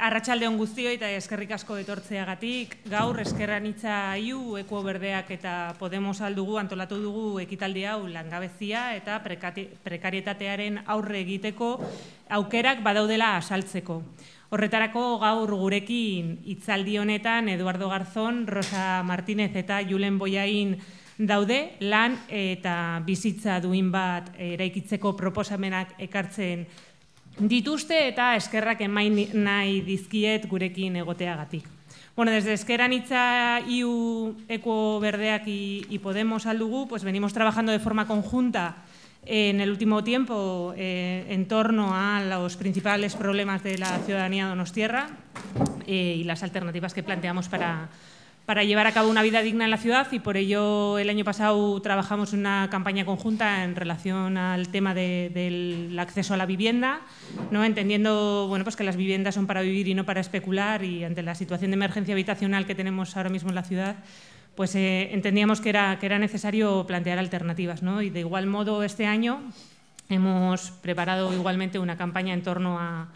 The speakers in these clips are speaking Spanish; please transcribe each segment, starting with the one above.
Arratxaldeon guztioi eta eskerrik asko etortzeagatik, gaur eskerran itza iu, eko berdeak eta Podemos aldugu antolatu dugu ekitaldi hau langabezia eta prekarietatearen aurre egiteko aukerak badaudela asaltzeko. Horretarako gaur gurekin hitzaldi honetan Eduardo Garzón, Rosa Martínez eta Julen Boiain daude lan eta bizitza duin bat eraikitzeko proposamenak ekartzen dituzte eta eskerrak emain nahi dizkiet gurekin egoteagatik. Bueno, desde Esqueranitza, IU, Eco Verdeak y, y Podemos al Lugu, pues venimos trabajando de forma conjunta en el último tiempo eh, en torno a los principales problemas de la ciudadanía donostierra eh, y las alternativas que planteamos para, para llevar a cabo una vida digna en la ciudad y por ello el año pasado trabajamos una campaña conjunta en relación al tema del acceso a la vivienda, ¿no? entendiendo bueno, pues que las viviendas son para vivir y no para especular y ante la situación de emergencia habitacional que tenemos ahora mismo en la ciudad, pues eh, entendíamos que era, que era necesario plantear alternativas. ¿no? Y de igual modo este año hemos preparado igualmente una campaña en torno a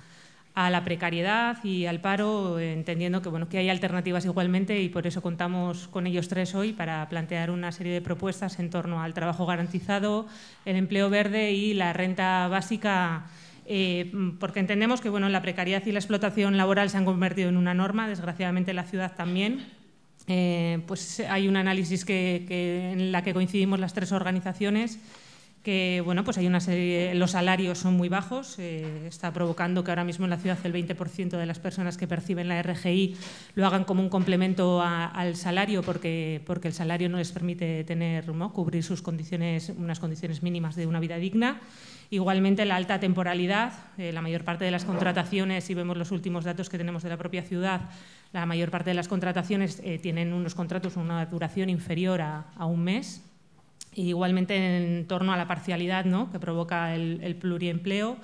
a la precariedad y al paro, entendiendo que, bueno, que hay alternativas igualmente y por eso contamos con ellos tres hoy para plantear una serie de propuestas en torno al trabajo garantizado, el empleo verde y la renta básica eh, porque entendemos que bueno, la precariedad y la explotación laboral se han convertido en una norma, desgraciadamente en la ciudad también. Eh, pues hay un análisis que, en la que coincidimos las tres organizaciones que bueno, pues hay una serie, los salarios son muy bajos, eh, está provocando que ahora mismo en la ciudad el 20% de las personas que perciben la RGI lo hagan como un complemento al salario porque, porque el salario no les permite tener, cubrir sus condiciones, unas condiciones mínimas de una vida digna. Igualmente la alta temporalidad, eh, la mayor parte de las contrataciones, si vemos los últimos datos que tenemos de la propia ciudad, la mayor parte de las contrataciones eh, tienen unos contratos con una duración inferior a un mes, igualmente en torno a la parcialidad ¿no? que provoca el, pluriempleo,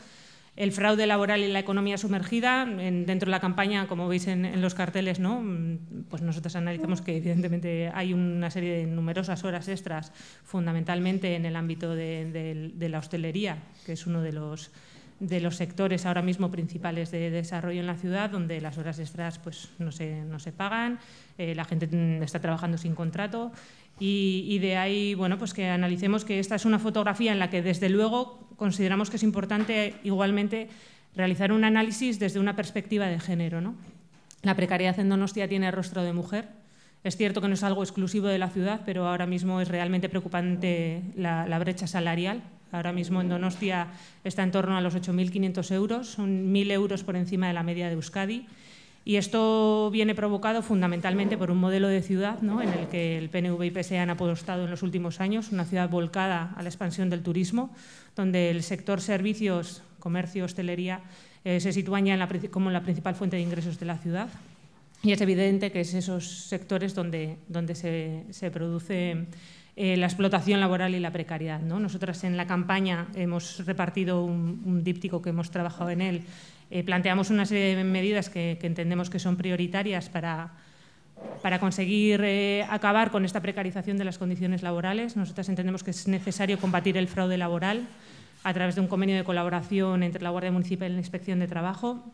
el fraude laboral y la economía sumergida. En, dentro de la campaña, como veis en, los carteles, ¿no? pues nosotros analizamos que evidentemente hay una serie de numerosas horas extras, fundamentalmente en el ámbito de la hostelería, que es uno de los de los sectores ahora mismo principales de desarrollo en la ciudad, donde las horas extras pues, no, se, no se pagan, eh, la gente está trabajando sin contrato y, de ahí bueno, pues que analicemos que esta es una fotografía en la que desde luego consideramos que es importante igualmente realizar un análisis desde una perspectiva de género. ¿no? La precariedad en Donostia tiene rostro de mujer. Es cierto que no es algo exclusivo de la ciudad, pero ahora mismo es realmente preocupante la, la brecha salarial. Ahora mismo en Donostia está en torno a los 8.500 euros, son 1.000 euros por encima de la media de Euskadi. Y esto viene provocado fundamentalmente por un modelo de ciudad ¿no? en el que el PNV y PSE han apostado en los últimos años, una ciudad volcada a la expansión del turismo, donde el sector servicios, comercio, hostelería, eh, se sitúan ya como la principal fuente de ingresos de la ciudad. Y es evidente que es esos sectores donde, donde se, se produce eh, la explotación laboral y la precariedad. ¿no? Nosotras en la campaña hemos repartido un, un díptico que hemos trabajado en él eh, planteamos una serie de medidas que, entendemos que son prioritarias para, para conseguir eh, acabar con esta precarización de las condiciones laborales. Nosotras entendemos que es necesario combatir el fraude laboral a través de un convenio de colaboración entre la Guardia Municipal y la Inspección de Trabajo,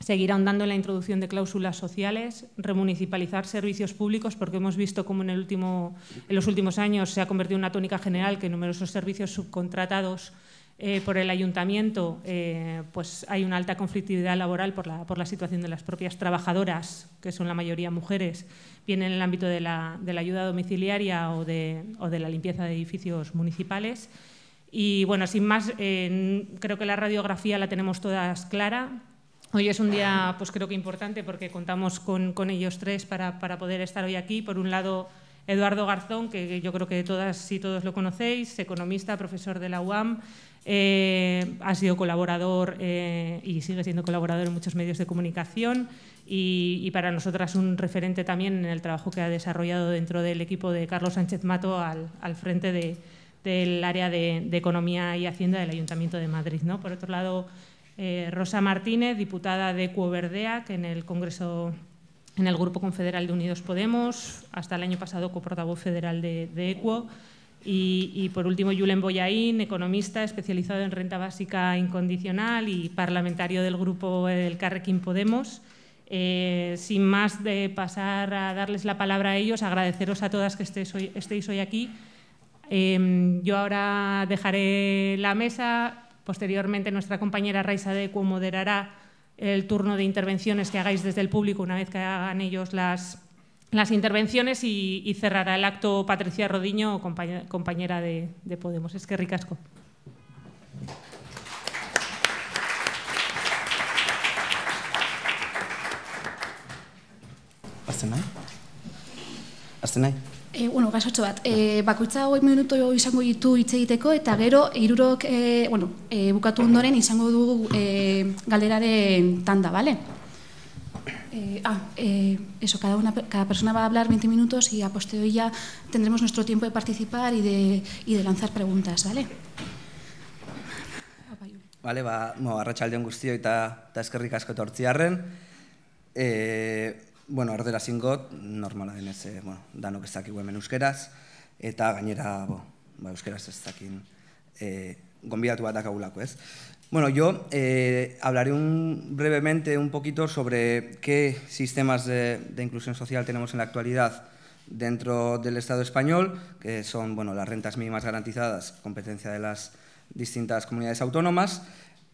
seguir ahondando en la introducción de cláusulas sociales, remunicipalizar servicios públicos, porque hemos visto cómo en, en los últimos años se ha convertido en una tónica general que numerosos servicios subcontratados eh, por el ayuntamiento eh, pues hay una alta conflictividad laboral por la, por la, situación de las propias trabajadoras, que son la mayoría mujeres, bien en el ámbito de la, de la ayuda domiciliaria o de, o de, la limpieza de edificios municipales. Y bueno, sin más, eh, creo que la radiografía la tenemos todas clara. Hoy es un día, pues creo que importante porque contamos con, con ellos tres para, para poder estar hoy aquí. Por un lado, Eduardo Garzón, que yo creo que todas y todos lo conocéis, economista, profesor de la UAM, eh, ha sido colaborador eh, y sigue siendo colaborador en muchos medios de comunicación y, para nosotras un referente también en el trabajo que ha desarrollado dentro del equipo de Carlos Sánchez Mato al, frente de, del área de, de, Economía y Hacienda del Ayuntamiento de Madrid. ¿no? Por otro lado, eh, Rosa Martínez, diputada de Cuoverdea, que en el Congreso en el Grupo Confederal de Unidos Podemos, hasta el año pasado coportavoz federal de, de ECUO, y, por último Julen Boyaín, economista especializado en renta básica incondicional y parlamentario del Grupo del Carrequín Podemos, Eh, sin más de pasar a darles la palabra a ellos, agradeceros a todas que estéis hoy, aquí. Eh, yo ahora dejaré la mesa, posteriormente nuestra compañera Raisa de moderará el turno de intervenciones que hagáis desde el público una vez que hagan ellos las, las intervenciones y, y, cerrará el acto Patricia Rodiño, compañera, compañera de, de Podemos. Es que ricasco. Azten? E, bueno, gasotxo bat, e, bakoitza hoi minuto izango ditu hitz egiteko eta gero irurok e, bueno, e, bukatu ondoren izango dugu e, galderaren tanda, ¿vale? Eh, ah, eh, eso, cada, una, cada persona va a hablar 20 minutos y a posteriori ya tendremos nuestro tiempo de participar y de, y de lanzar preguntas, ¿vale? Vale, ba, no, arratsaldeon guztio eta, eta eskerrik asko etortziarren. Eh, bueno, ardera zingot, normala denez, eh, bueno, danok ez dakigu hemen euskeraz, eta gainera, bo, ba, euskeraz ez dakin eh, gonbidatu bat dakagulako, ez? Bueno, yo eh, hablaré brevemente un poquito sobre qué sistemas de, de, inclusión social tenemos en la actualidad dentro del Estado español, que son bueno, las rentas mínimas garantizadas, competencia de las distintas comunidades autónomas.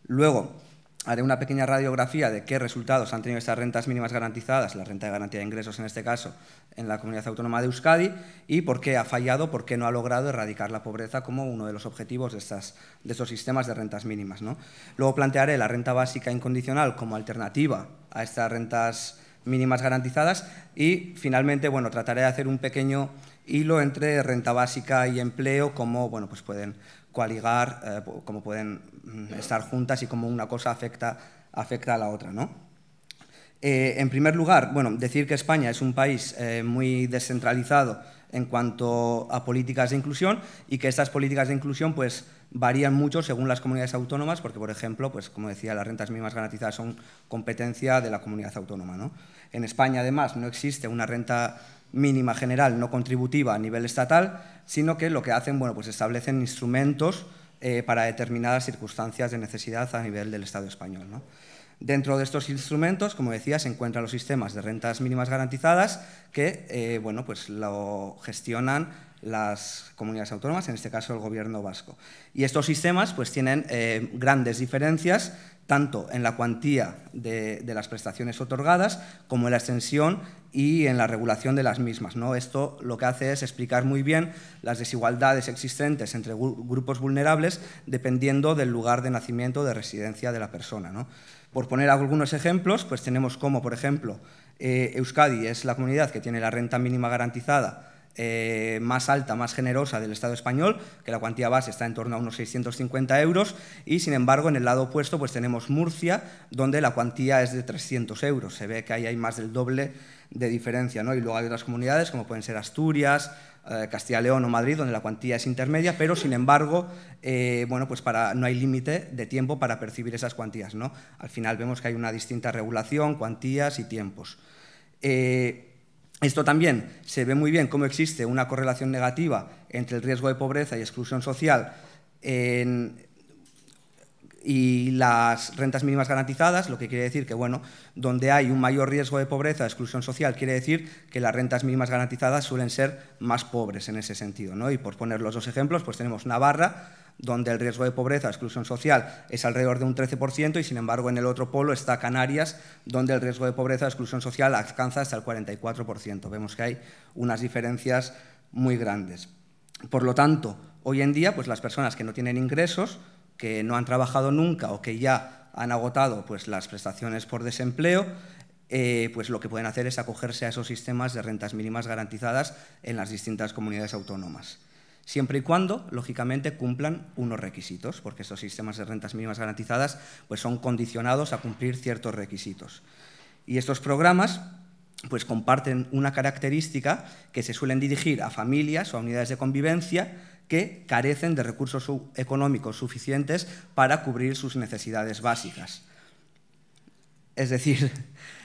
Luego, haré una pequeña radiografía de qué resultados han tenido estas rentas mínimas garantizadas, la renta de garantía de ingresos en este caso, en la comunidad autónoma de Euskadi y por qué ha fallado, por qué no ha logrado erradicar la pobreza como uno de los objetivos de, estas, de estos sistemas de rentas mínimas. ¿no? Luego plantearé la renta básica incondicional como alternativa a estas rentas mínimas garantizadas y finalmente bueno, trataré de hacer un pequeño hilo entre renta básica y empleo, cómo bueno, pues pueden coaligar, eh, cómo pueden mm, estar juntas y cómo una cosa afecta, afecta a la otra. ¿no? Eh, en primer lugar, bueno, decir que España es un país eh, muy descentralizado en cuanto a políticas de inclusión y que estas políticas de inclusión pues, varían mucho según las comunidades autónomas, porque, por ejemplo, pues, como decía, las rentas mínimas garantizadas son competencia de la comunidad autónoma. ¿no? En España, además, no existe una renta mínima general no contributiva a nivel estatal, sino que lo que hacen, bueno, pues establecen instrumentos eh, para determinadas circunstancias de necesidad a nivel del Estado español. Dentro de estos instrumentos, como decía, se encuentran los sistemas de rentas mínimas garantizadas que eh, bueno, pues lo gestionan las comunidades autónomas, en este caso el gobierno vasco. Y estos sistemas pues, tienen eh, grandes diferencias tanto en la cuantía de, las prestaciones otorgadas como en la extensión y en la regulación de las mismas. ¿no? Esto lo que hace es explicar muy bien las desigualdades existentes entre grupos vulnerables dependiendo del lugar de nacimiento o de residencia de la persona. Por poner algunos ejemplos, pues tenemos como, por ejemplo, eh, Euskadi es la comunidad que tiene la renta mínima garantizada eh, más alta, más generosa del Estado español, que la cuantía base está en torno a unos 650 euros, y sin embargo en el lado opuesto pues tenemos Murcia, donde la cuantía es de 300 euros. Se ve que ahí hay más del doble de diferencia, ¿no? y luego hay otras comunidades como pueden ser Asturias, eh, Castilla León o Madrid, donde la cuantía es intermedia, pero sin embargo, eh, bueno, pues no hay límite de tiempo para percibir esas cuantías. ¿no? Al final vemos que hay una distinta regulación, cuantías y tiempos. Esto también se ve muy bien cómo existe una correlación negativa entre el riesgo de pobreza y exclusión social y las rentas mínimas garantizadas, lo que quiere decir que, bueno, donde hay un mayor riesgo de pobreza, exclusión social, quiere decir que las rentas mínimas garantizadas suelen ser más pobres en ese sentido. ¿no? Y por poner los dos ejemplos, pues tenemos Navarra, donde el riesgo de pobreza, exclusión social, es alrededor de un 13%, y sin embargo en el otro polo está Canarias, donde el riesgo de pobreza, exclusión social, alcanza hasta el 44%. Vemos que hay unas diferencias muy grandes. Por lo tanto, hoy en día, pues las personas que no tienen ingresos que no han trabajado nunca o que ya han agotado pues, las prestaciones por desempleo, eh, pues lo que pueden hacer es acogerse a esos sistemas de rentas mínimas garantizadas en las distintas comunidades autónomas. Siempre y cuando, lógicamente, cumplan unos requisitos, porque esos sistemas de rentas mínimas garantizadas pues, son condicionados a cumplir ciertos requisitos. Y estos programas pues, comparten una característica que se suelen dirigir a familias o a unidades de convivencia que carecen de recursos económicos suficientes para cubrir sus necesidades básicas. Es decir,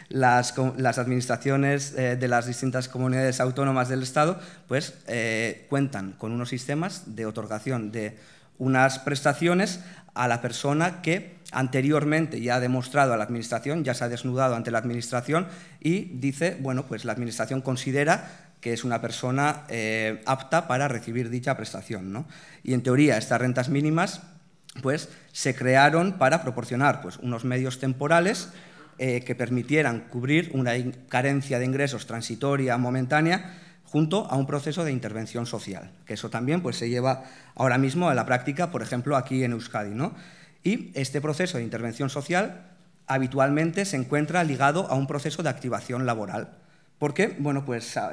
las, las administraciones eh, de las distintas comunidades autónomas del Estado pues, eh, cuentan con unos sistemas de otorgación de unas prestaciones a la persona que anteriormente ya ha demostrado a la Administración, ya se ha desnudado ante la Administración y dice, bueno, pues la Administración considera que es una persona eh, apta para recibir dicha prestación. ¿no? Y en teoría estas rentas mínimas pues, se crearon para proporcionar pues, unos medios temporales eh, que permitieran cubrir una carencia de ingresos transitoria, momentánea, junto a un proceso de intervención social, que eso también pues, se lleva ahora mismo a la práctica, por ejemplo, aquí en Euskadi. ¿no? Y este proceso de intervención social habitualmente se encuentra ligado a un proceso de activación laboral, porque bueno, pues, ha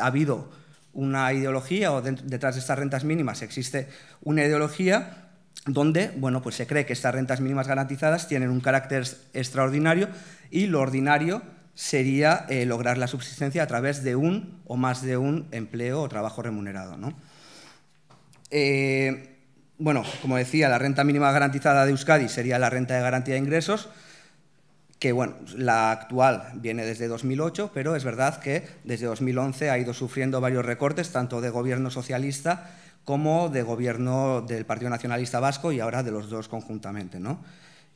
habido una ideología, o detrás de estas rentas mínimas existe una ideología donde bueno, pues se cree que estas rentas mínimas garantizadas tienen un carácter extraordinario y lo ordinario sería eh, lograr la subsistencia a través de un o más de un empleo o trabajo remunerado. ¿no? Eh, bueno, como decía, la renta mínima garantizada de Euskadi sería la renta de garantía de ingresos, que bueno, la actual viene desde 2008, pero es verdad que desde 2011 ha ido sufriendo varios recortes, tanto de gobierno socialista como de gobierno del Partido Nacionalista Vasco y ahora de los dos conjuntamente. ¿no?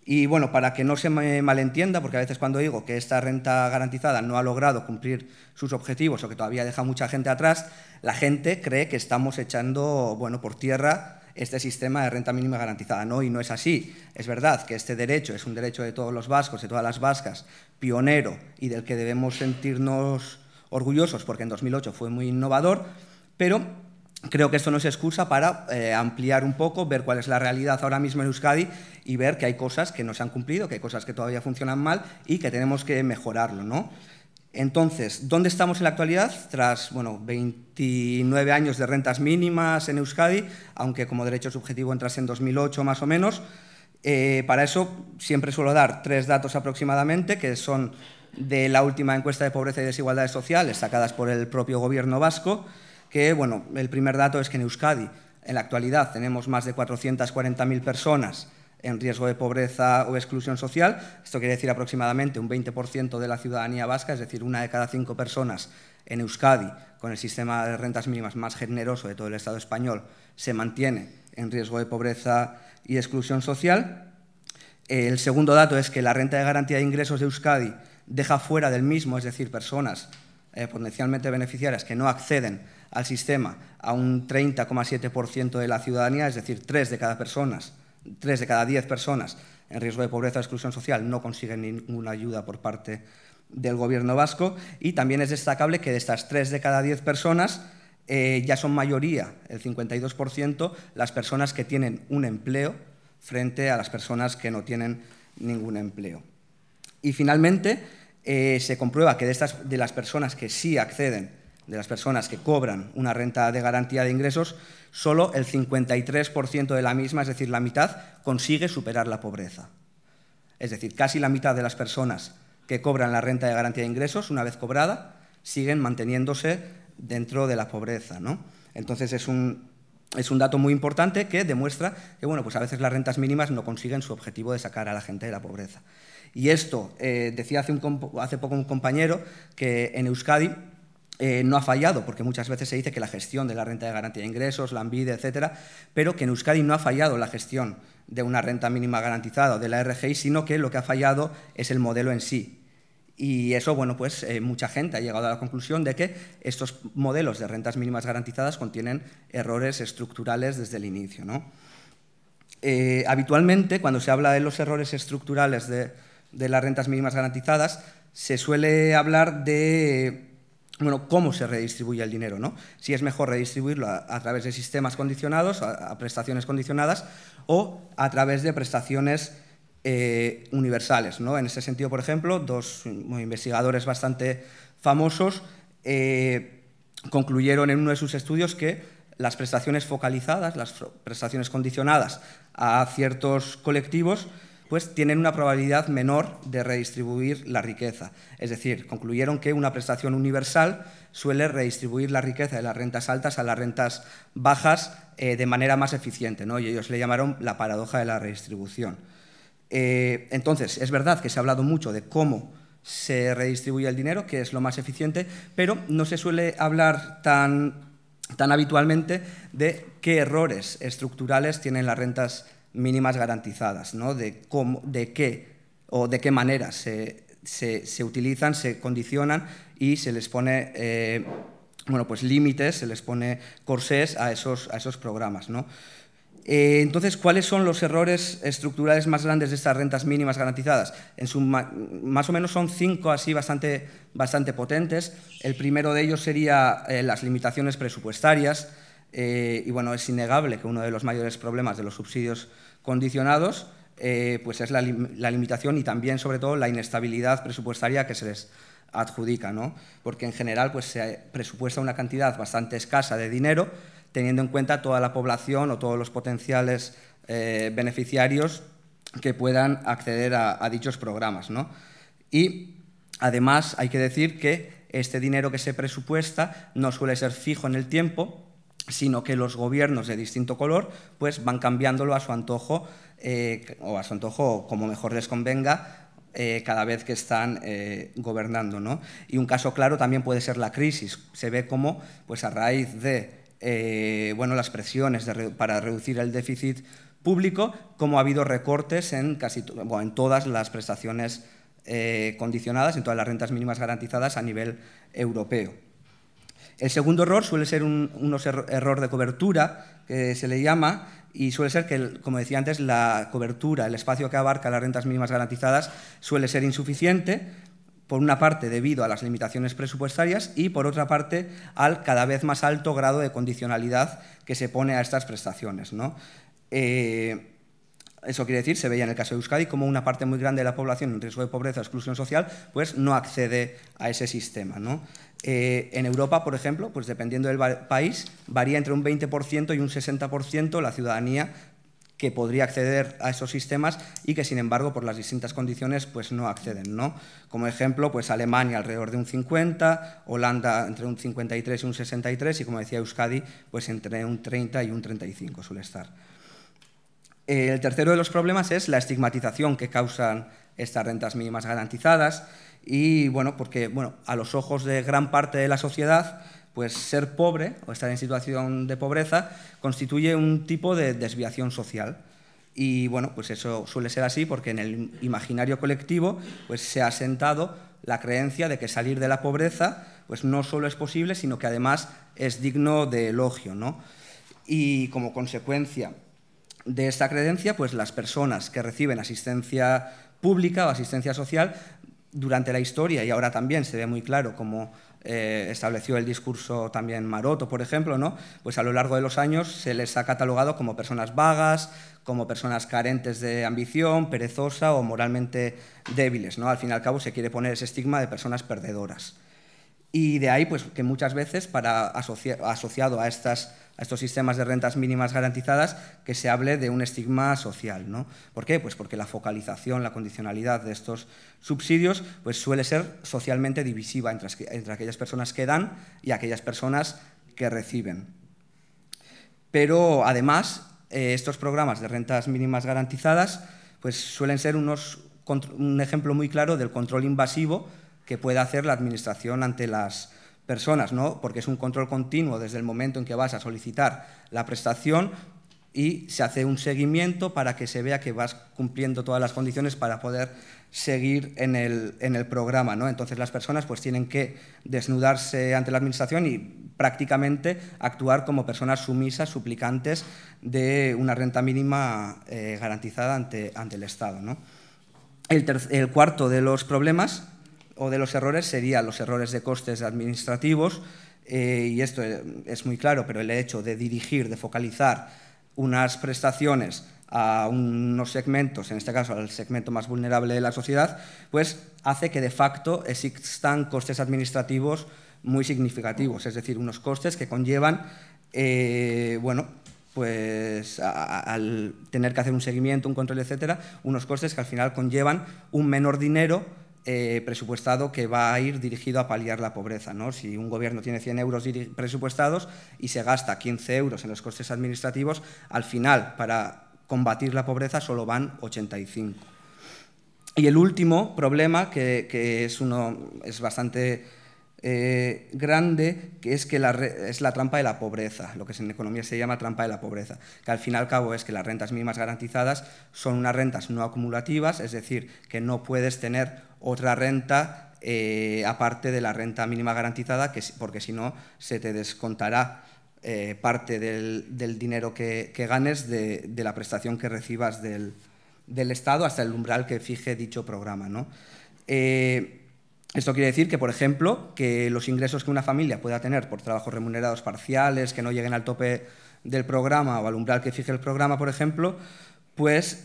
Y bueno, para que no se me malentienda, porque a veces cuando digo que esta renta garantizada no ha logrado cumplir sus objetivos o que todavía deja mucha gente atrás, la gente cree que estamos echando bueno, por tierra este sistema de renta mínima garantizada. No, y no es así. Es verdad que este derecho es un derecho de todos los vascos, de todas las vascas, pionero y del que debemos sentirnos orgullosos porque en 2008 fue muy innovador, pero creo que esto no es excusa para eh, ampliar un poco, ver cuál es la realidad ahora mismo en Euskadi y ver que hay cosas que no se han cumplido, que hay cosas que todavía funcionan mal y que tenemos que mejorarlo. ¿no? Entonces, ¿dónde estamos en la actualidad? Tras bueno, 29 años de rentas mínimas en Euskadi, aunque como derecho subjetivo entras en 2008 más o menos, eh, para eso siempre suelo dar tres datos aproximadamente, que son de la última encuesta de pobreza y desigualdades sociales sacadas por el propio gobierno vasco, que, bueno, el primer dato es que en Euskadi, en la actualidad, tenemos más de 440.000 personas en riesgo de pobreza o exclusión social. Esto quiere decir aproximadamente un 20% de la ciudadanía vasca, es decir, una de cada cinco personas en Euskadi, con el sistema de rentas mínimas más generoso de todo el Estado español, se mantiene en riesgo de pobreza y exclusión social. El segundo dato es que la renta de garantía de ingresos de Euskadi deja fuera del mismo, es decir, personas eh, potencialmente beneficiarias que no acceden al sistema a un 30,7% de la ciudadanía, es decir, tres de cada personas, de cada diez personas en riesgo de pobreza o exclusión social no consiguen ninguna ayuda por parte del gobierno vasco y también es destacable que de estas tres de cada diez personas eh, ya son mayoría, el 52%, las personas que tienen un empleo frente a las personas que no tienen ningún empleo. Y finalmente, eh, se comprueba que de, estas, de las personas que sí acceden, de las personas que cobran una renta de garantía de ingresos, solo el 53% de la misma, es decir, la mitad, consigue superar la pobreza. Es decir, casi la mitad de las personas que cobran la renta de garantía de ingresos, una vez cobrada, siguen manteniéndose dentro de la pobreza. ¿no? Entonces es un, es un dato muy importante que demuestra que bueno, pues a veces las rentas mínimas no consiguen su objetivo de sacar a la gente de la pobreza. Y esto, eh, decía hace, hace, poco un compañero que en Euskadi eh, no ha fallado, porque muchas veces se dice que la gestión de la renta de garantía de ingresos, la ANVIDE, etcétera, pero que en Euskadi no ha fallado la gestión de una renta mínima garantizada o de la RGI, sino que lo que ha fallado es el modelo en sí. Y eso, bueno, pues eh, mucha gente ha llegado a la conclusión de que estos modelos de rentas mínimas garantizadas contienen errores estructurales desde el inicio. ¿no? habitualmente, cuando se habla de los errores estructurales de, de las rentas mínimas garantizadas, se suele hablar de bueno, cómo se redistribuye el dinero, ¿no? Si es mejor redistribuirlo a, través de sistemas condicionados, a, prestaciones condicionadas, o a través de prestaciones eh, universales, ¿no? En ese sentido, por ejemplo, dos investigadores bastante famosos eh, concluyeron en uno de sus estudios que las prestaciones focalizadas, las prestaciones condicionadas a ciertos colectivos, pues tienen una probabilidad menor de redistribuir la riqueza. Es decir, concluyeron que una prestación universal suele redistribuir la riqueza de las rentas altas a las rentas bajas eh, de manera más eficiente, ¿no? y ellos le llamaron la paradoja de la redistribución. Eh, entonces, es verdad que se ha hablado mucho de cómo se redistribuye el dinero, que es lo más eficiente, pero no se suele hablar tan, tan habitualmente de qué errores estructurales tienen las rentas mínimas garantizadas, ¿no? de, cómo, de qué o de qué manera se, se, utilizan, se condicionan y se les pone eh, bueno, pues límites, se les pone corsés a esos, a esos programas. ¿no? Eh, entonces, ¿cuáles son los errores estructurales más grandes de estas rentas mínimas garantizadas? En su, más o menos son cinco así bastante, bastante potentes. El primero de ellos sería eh, las limitaciones presupuestarias. Eh, y bueno, es innegable que uno de los mayores problemas de los subsidios condicionados pues es la, limitación y también, sobre todo, la inestabilidad presupuestaria que se les adjudica, ¿no? porque en general pues, se presupuesta una cantidad bastante escasa de dinero teniendo en cuenta toda la población o todos los potenciales eh, beneficiarios que puedan acceder a, dichos programas. ¿no? Y además hay que decir que este dinero que se presupuesta no suele ser fijo en el tiempo, sino que los gobiernos de distinto color pues, van cambiándolo a su antojo eh, o a su antojo como mejor les convenga eh, cada vez que están gobernando. ¿no? Y un caso claro también puede ser la crisis. Se ve como pues, a raíz de eh, bueno, las presiones para reducir el déficit público, como ha habido recortes en, casi, en todas las prestaciones eh, condicionadas, en todas las rentas mínimas garantizadas a nivel europeo. El segundo error suele ser un error de cobertura, que se le llama, y suele ser que, como decía antes, la cobertura, el espacio que abarca las rentas mínimas garantizadas suele ser insuficiente, por una parte debido a las limitaciones presupuestarias y por otra parte al cada vez más alto grado de condicionalidad que se pone a estas prestaciones. ¿no? Eh, eso quiere decir, se veía en el caso de Euskadi, como una parte muy grande de la población en riesgo de pobreza o exclusión social pues no accede a ese sistema. Eh, en Europa, por ejemplo, pues dependiendo del país, varía entre un 20% y un 60% la ciudadanía que podría acceder a esos sistemas y que, sin embargo, por las distintas condiciones, pues no acceden. Como ejemplo, pues Alemania alrededor de un 50, Holanda entre un 53 y un 63 y, como decía Euskadi, pues entre un 30 y un 35 suele estar. El tercero de los problemas es la estigmatización que causan estas rentas mínimas garantizadas y, bueno, porque bueno, a los ojos de gran parte de la sociedad pues ser pobre o estar en situación de pobreza constituye un tipo de desviación social. Y bueno, pues eso suele ser así porque en el imaginario colectivo pues se ha sentado la creencia de que salir de la pobreza pues no solo es posible, sino que además es digno de elogio. ¿no? Y como consecuencia de esta creencia, pues las personas que reciben asistencia pública o asistencia social durante la historia, y ahora también se ve muy claro como eh, estableció el discurso también Maroto, por ejemplo, ¿no? pues a lo largo de los años se les ha catalogado como personas vagas, como personas carentes de ambición, perezosa o moralmente débiles. ¿no? Al fin y al cabo se quiere poner ese estigma de personas perdedoras. Y de ahí pues, que muchas veces, para asociado a estas a estos sistemas de rentas mínimas garantizadas que se hable de un estigma social. ¿no? ¿Por qué? Pues porque la focalización, la condicionalidad de estos subsidios pues suele ser socialmente divisiva entre, aquellas personas que dan y aquellas personas que reciben. Pero además, eh, estos programas de rentas mínimas garantizadas pues suelen ser unos, un ejemplo muy claro del control invasivo que puede hacer la Administración ante las personas, ¿no? porque es un control continuo desde el momento en que vas a solicitar la prestación y se hace un seguimiento para que se vea que vas cumpliendo todas las condiciones para poder seguir en el, en el programa. ¿no? Entonces las personas pues, tienen que desnudarse ante la Administración y prácticamente actuar como personas sumisas, suplicantes de una renta mínima eh, garantizada ante, ante el Estado. ¿no? El, el cuarto de los problemas o de los errores serían los errores de costes administrativos, eh, y esto es muy claro, pero el hecho de dirigir, de focalizar unas prestaciones a unos segmentos, en este caso al segmento más vulnerable de la sociedad, pues hace que de facto existan costes administrativos muy significativos, es decir, unos costes que conllevan, eh, bueno, pues al tener que hacer un seguimiento, un control, etcétera, unos costes que al final conllevan un menor dinero eh, presupuestado que va a ir dirigido a paliar la pobreza. ¿no? Si un gobierno tiene 100 euros presupuestados y se gasta 15 euros en los costes administrativos, al final, para combatir la pobreza, solo van 85. Y el último problema, que, es, uno, es bastante eh, grande, que es que es la trampa de la pobreza, lo que en economía se llama trampa de la pobreza, que al fin y al cabo es que las rentas mínimas garantizadas son unas rentas no acumulativas, es decir, que no puedes tener otra renta eh, aparte de la renta mínima garantizada, que, porque si no se te descontará eh, parte del, dinero que, ganes de, la prestación que recibas del, Estado hasta el umbral que fije dicho programa. ¿no? Eh, esto quiere decir que, por ejemplo, que los ingresos que una familia pueda tener por trabajos remunerados parciales, que no lleguen al tope del programa o al umbral que fije el programa, por ejemplo, pues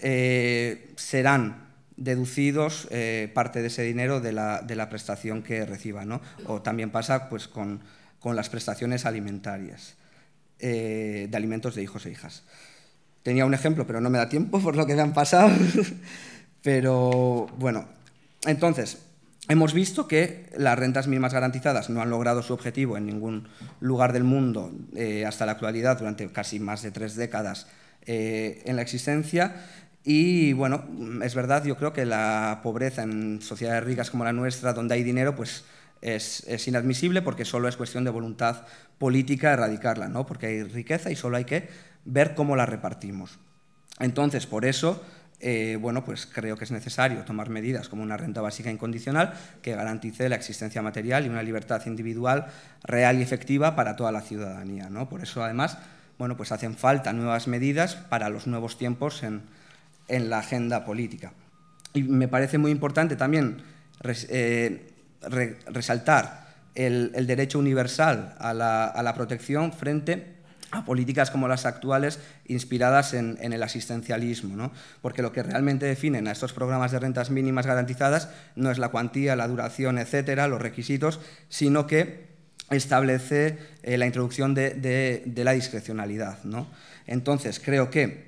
serán deducidos parte de ese dinero de la, prestación que reciba. ¿no? O también pasa pues, con las prestaciones alimentarias. Eh, de alimentos de hijos e hijas. Tenía un ejemplo, pero no me da tiempo por lo que me han pasado. pero bueno, entonces, hemos visto que las rentas mínimas garantizadas no han logrado su objetivo en ningún lugar del mundo eh, hasta la actualidad, durante casi más de tres décadas eh, en la existencia. Y bueno, es verdad, yo creo que la pobreza en sociedades ricas como la nuestra, donde hay dinero, pues es, inadmisible porque solo es cuestión de voluntad política erradicarla, ¿no? porque hay riqueza y solo hay que ver cómo la repartimos. Entonces, por eso, eh, bueno, pues creo que es necesario tomar medidas como una renta básica incondicional que garantice la existencia material y una libertad individual real y efectiva para toda la ciudadanía. ¿no? Por eso, además, bueno, pues hacen falta nuevas medidas para los nuevos tiempos en, la agenda política. Y me parece muy importante también eh, resaltar el, derecho universal a la, protección frente a políticas como las actuales inspiradas en, el asistencialismo, ¿no? porque lo que realmente definen a estos programas de rentas mínimas garantizadas no es la cuantía, la duración, etcétera, los requisitos, sino que establece eh, la introducción de, la discrecionalidad. ¿no? Entonces, creo que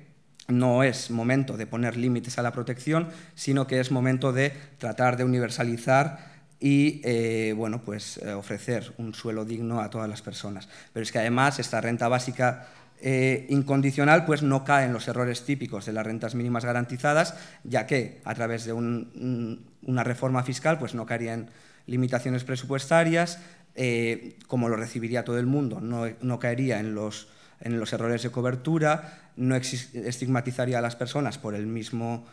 no es momento de poner límites a la protección, sino que es momento de tratar de universalizar y eh, bueno, pues, eh, ofrecer un suelo digno a todas las personas. Pero es que además esta renta básica eh, incondicional pues, no cae en los errores típicos de las rentas mínimas garantizadas, ya que a través de una reforma fiscal pues, no caerían limitaciones presupuestarias, como lo recibiría todo el mundo, no, no caería en los, en los errores de cobertura, no estigmatizaría a las personas por el mismo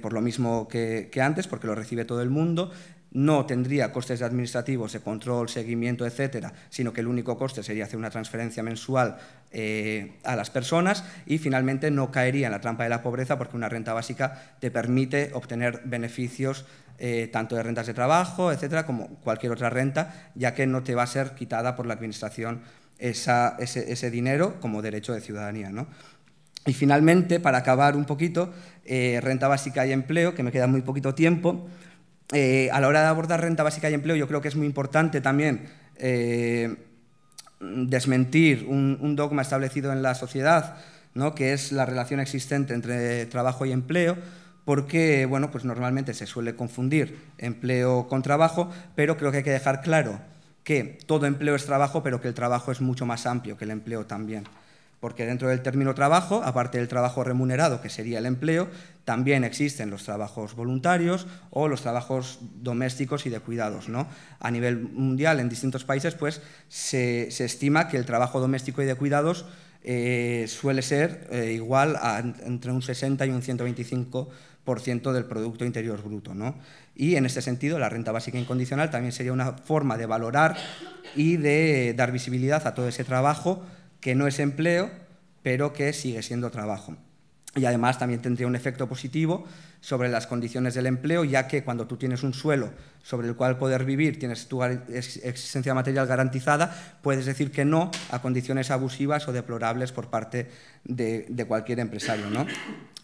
por lo mismo que, que, antes, porque lo recibe todo el mundo, no tendría costes administrativos de control, seguimiento, etcétera, sino que el único coste sería hacer una transferencia mensual eh, a las personas y finalmente no caería en la trampa de la pobreza porque una renta básica te permite obtener beneficios eh, tanto de rentas de trabajo, etcétera, como cualquier otra renta, ya que no te va a ser quitada por la Administración ese, dinero como derecho de ciudadanía. Y finalmente, para acabar un poquito, eh, renta básica y empleo, que me queda muy poquito tiempo, eh, a la hora de abordar renta básica y empleo, yo creo que es muy importante también eh, desmentir un, dogma establecido en la sociedad, ¿no? que es la relación existente entre trabajo y empleo, porque bueno, pues normalmente se suele confundir empleo con trabajo, pero creo que hay que dejar claro que todo empleo es trabajo, pero que el trabajo es mucho más amplio que el empleo también porque dentro del término trabajo, aparte del trabajo remunerado, que sería el empleo, también existen los trabajos voluntarios o los trabajos domésticos y de cuidados. ¿no? A nivel mundial, en distintos países, pues, se, estima que el trabajo doméstico y de cuidados eh, suele ser eh, igual a entre un 60 y un 125% del Producto Interior Bruto. ¿no? Y en este sentido, la renta básica incondicional también sería una forma de valorar y de dar visibilidad a todo ese trabajo que no es empleo, pero que sigue siendo trabajo. Y además también tendría un efecto positivo sobre las condiciones del empleo, ya que cuando tú tienes un suelo sobre el cual poder vivir, tienes tu existencia material garantizada, puedes decir que no a condiciones abusivas o deplorables por parte de, cualquier empresario. ¿no?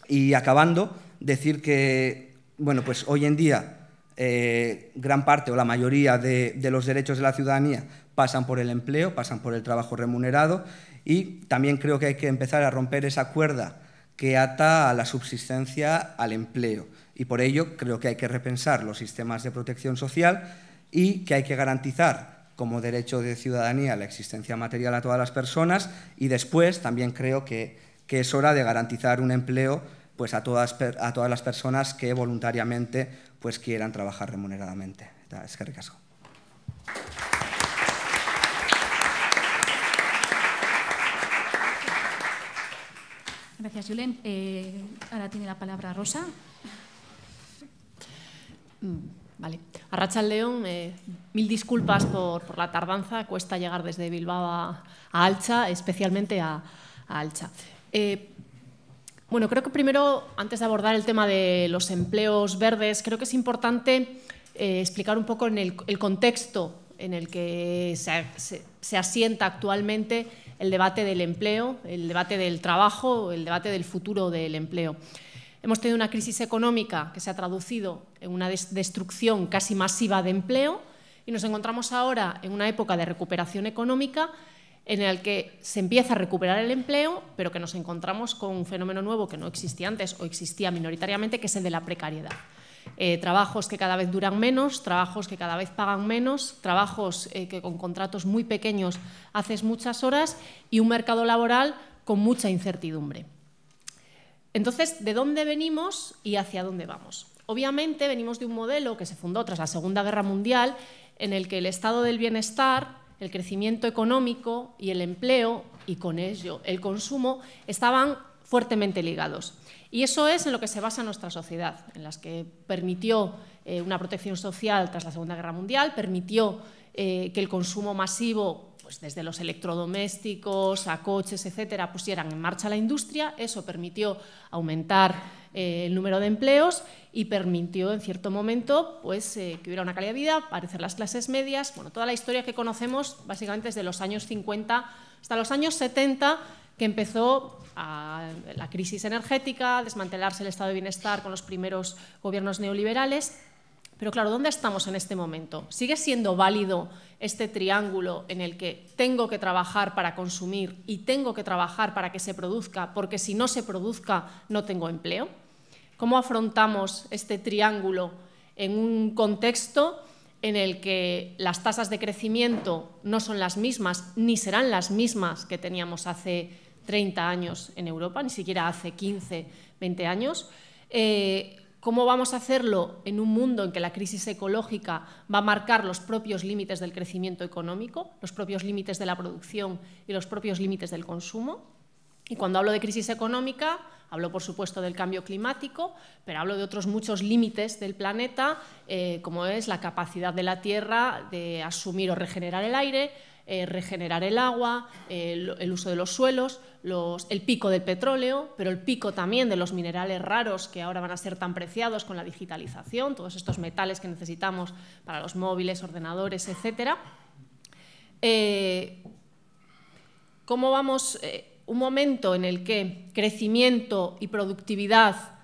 Y acabando, decir que bueno, pues hoy en día eh, gran parte o la mayoría de, de los derechos de la ciudadanía pasan por el empleo, pasan por el trabajo remunerado y también creo que hay que empezar a romper esa cuerda que ata a la subsistencia al empleo. Y por ello creo que hay que repensar los sistemas de protección social y que hay que garantizar como derecho de ciudadanía la existencia material a todas las personas y después también creo que, es hora de garantizar un empleo pues, a, todas, a todas las personas que voluntariamente pues, quieran trabajar remuneradamente. Es que ricasco. Gracias, Julen. Eh, ahora tiene la palabra Rosa. Mm, vale. Arracha León, eh, mil disculpas por, por, la tardanza. Cuesta llegar desde Bilbao a, Alcha, especialmente a, Alcha. Eh, bueno, creo que primero, antes de abordar el tema de los empleos verdes, creo que es importante explicar un poco en el, el, contexto en el que se asienta actualmente el debate del empleo, el debate del trabajo, el debate del futuro del empleo. Hemos tenido una crisis económica que se ha traducido en una destrucción casi masiva de empleo y nos encontramos ahora en una época de recuperación económica en el que se empieza a recuperar el empleo, pero que nos encontramos con un fenómeno nuevo que no existía antes o existía minoritariamente, que es el de la precariedad eh, trabajos que cada vez duran menos, trabajos que cada vez pagan menos, trabajos eh, que con contratos muy pequeños haces muchas horas y un mercado laboral con mucha incertidumbre. Entonces, ¿de dónde venimos y hacia dónde vamos? Obviamente venimos de un modelo que se fundó tras la Segunda Guerra Mundial en el que el estado del bienestar, el crecimiento económico y el empleo, y con ello el consumo, estaban fuertemente ligados. Y eso es en lo que se basa nuestra sociedad, en las que permitió eh, una protección social tras la Segunda Guerra Mundial, permitió eh, que el consumo masivo, pues desde los electrodomésticos a coches, etcétera, pusieran en marcha la industria. Eso permitió aumentar eh, el número de empleos y permitió, en cierto momento, pues, que hubiera una calidad de vida, aparecer las clases medias. Bueno, toda la historia que conocemos, básicamente desde los años 50 hasta los años 70, que empezó a la crisis energética, desmantelarse el estado de bienestar con los primeros gobiernos neoliberales. Pero claro, ¿dónde estamos en este momento? ¿Sigue siendo válido este triángulo en el que tengo que trabajar para consumir y tengo que trabajar para que se produzca, porque si no se produzca no tengo empleo? ¿Cómo afrontamos este triángulo en un contexto en el que las tasas de crecimiento no son las mismas ni serán las mismas que teníamos hace 30 años en Europa, ni siquiera hace 15, 20 años. Eh, ¿Cómo vamos a hacerlo en un mundo en que la crisis ecológica va a marcar los propios límites del crecimiento económico, los propios límites de la producción y los propios límites del consumo? Y cuando hablo de crisis económica, hablo por supuesto del cambio climático, pero hablo de otros muchos límites del planeta, eh, como es la capacidad de la Tierra de asumir o regenerar el aire, eh, regenerar el agua, el, el, uso de los suelos, los, el pico del petróleo, pero el pico también de los minerales raros que ahora van a ser tan preciados con la digitalización, todos estos metales que necesitamos para los móviles, ordenadores, etc. Eh, ¿Cómo vamos? Eh, un momento en el que crecimiento y productividad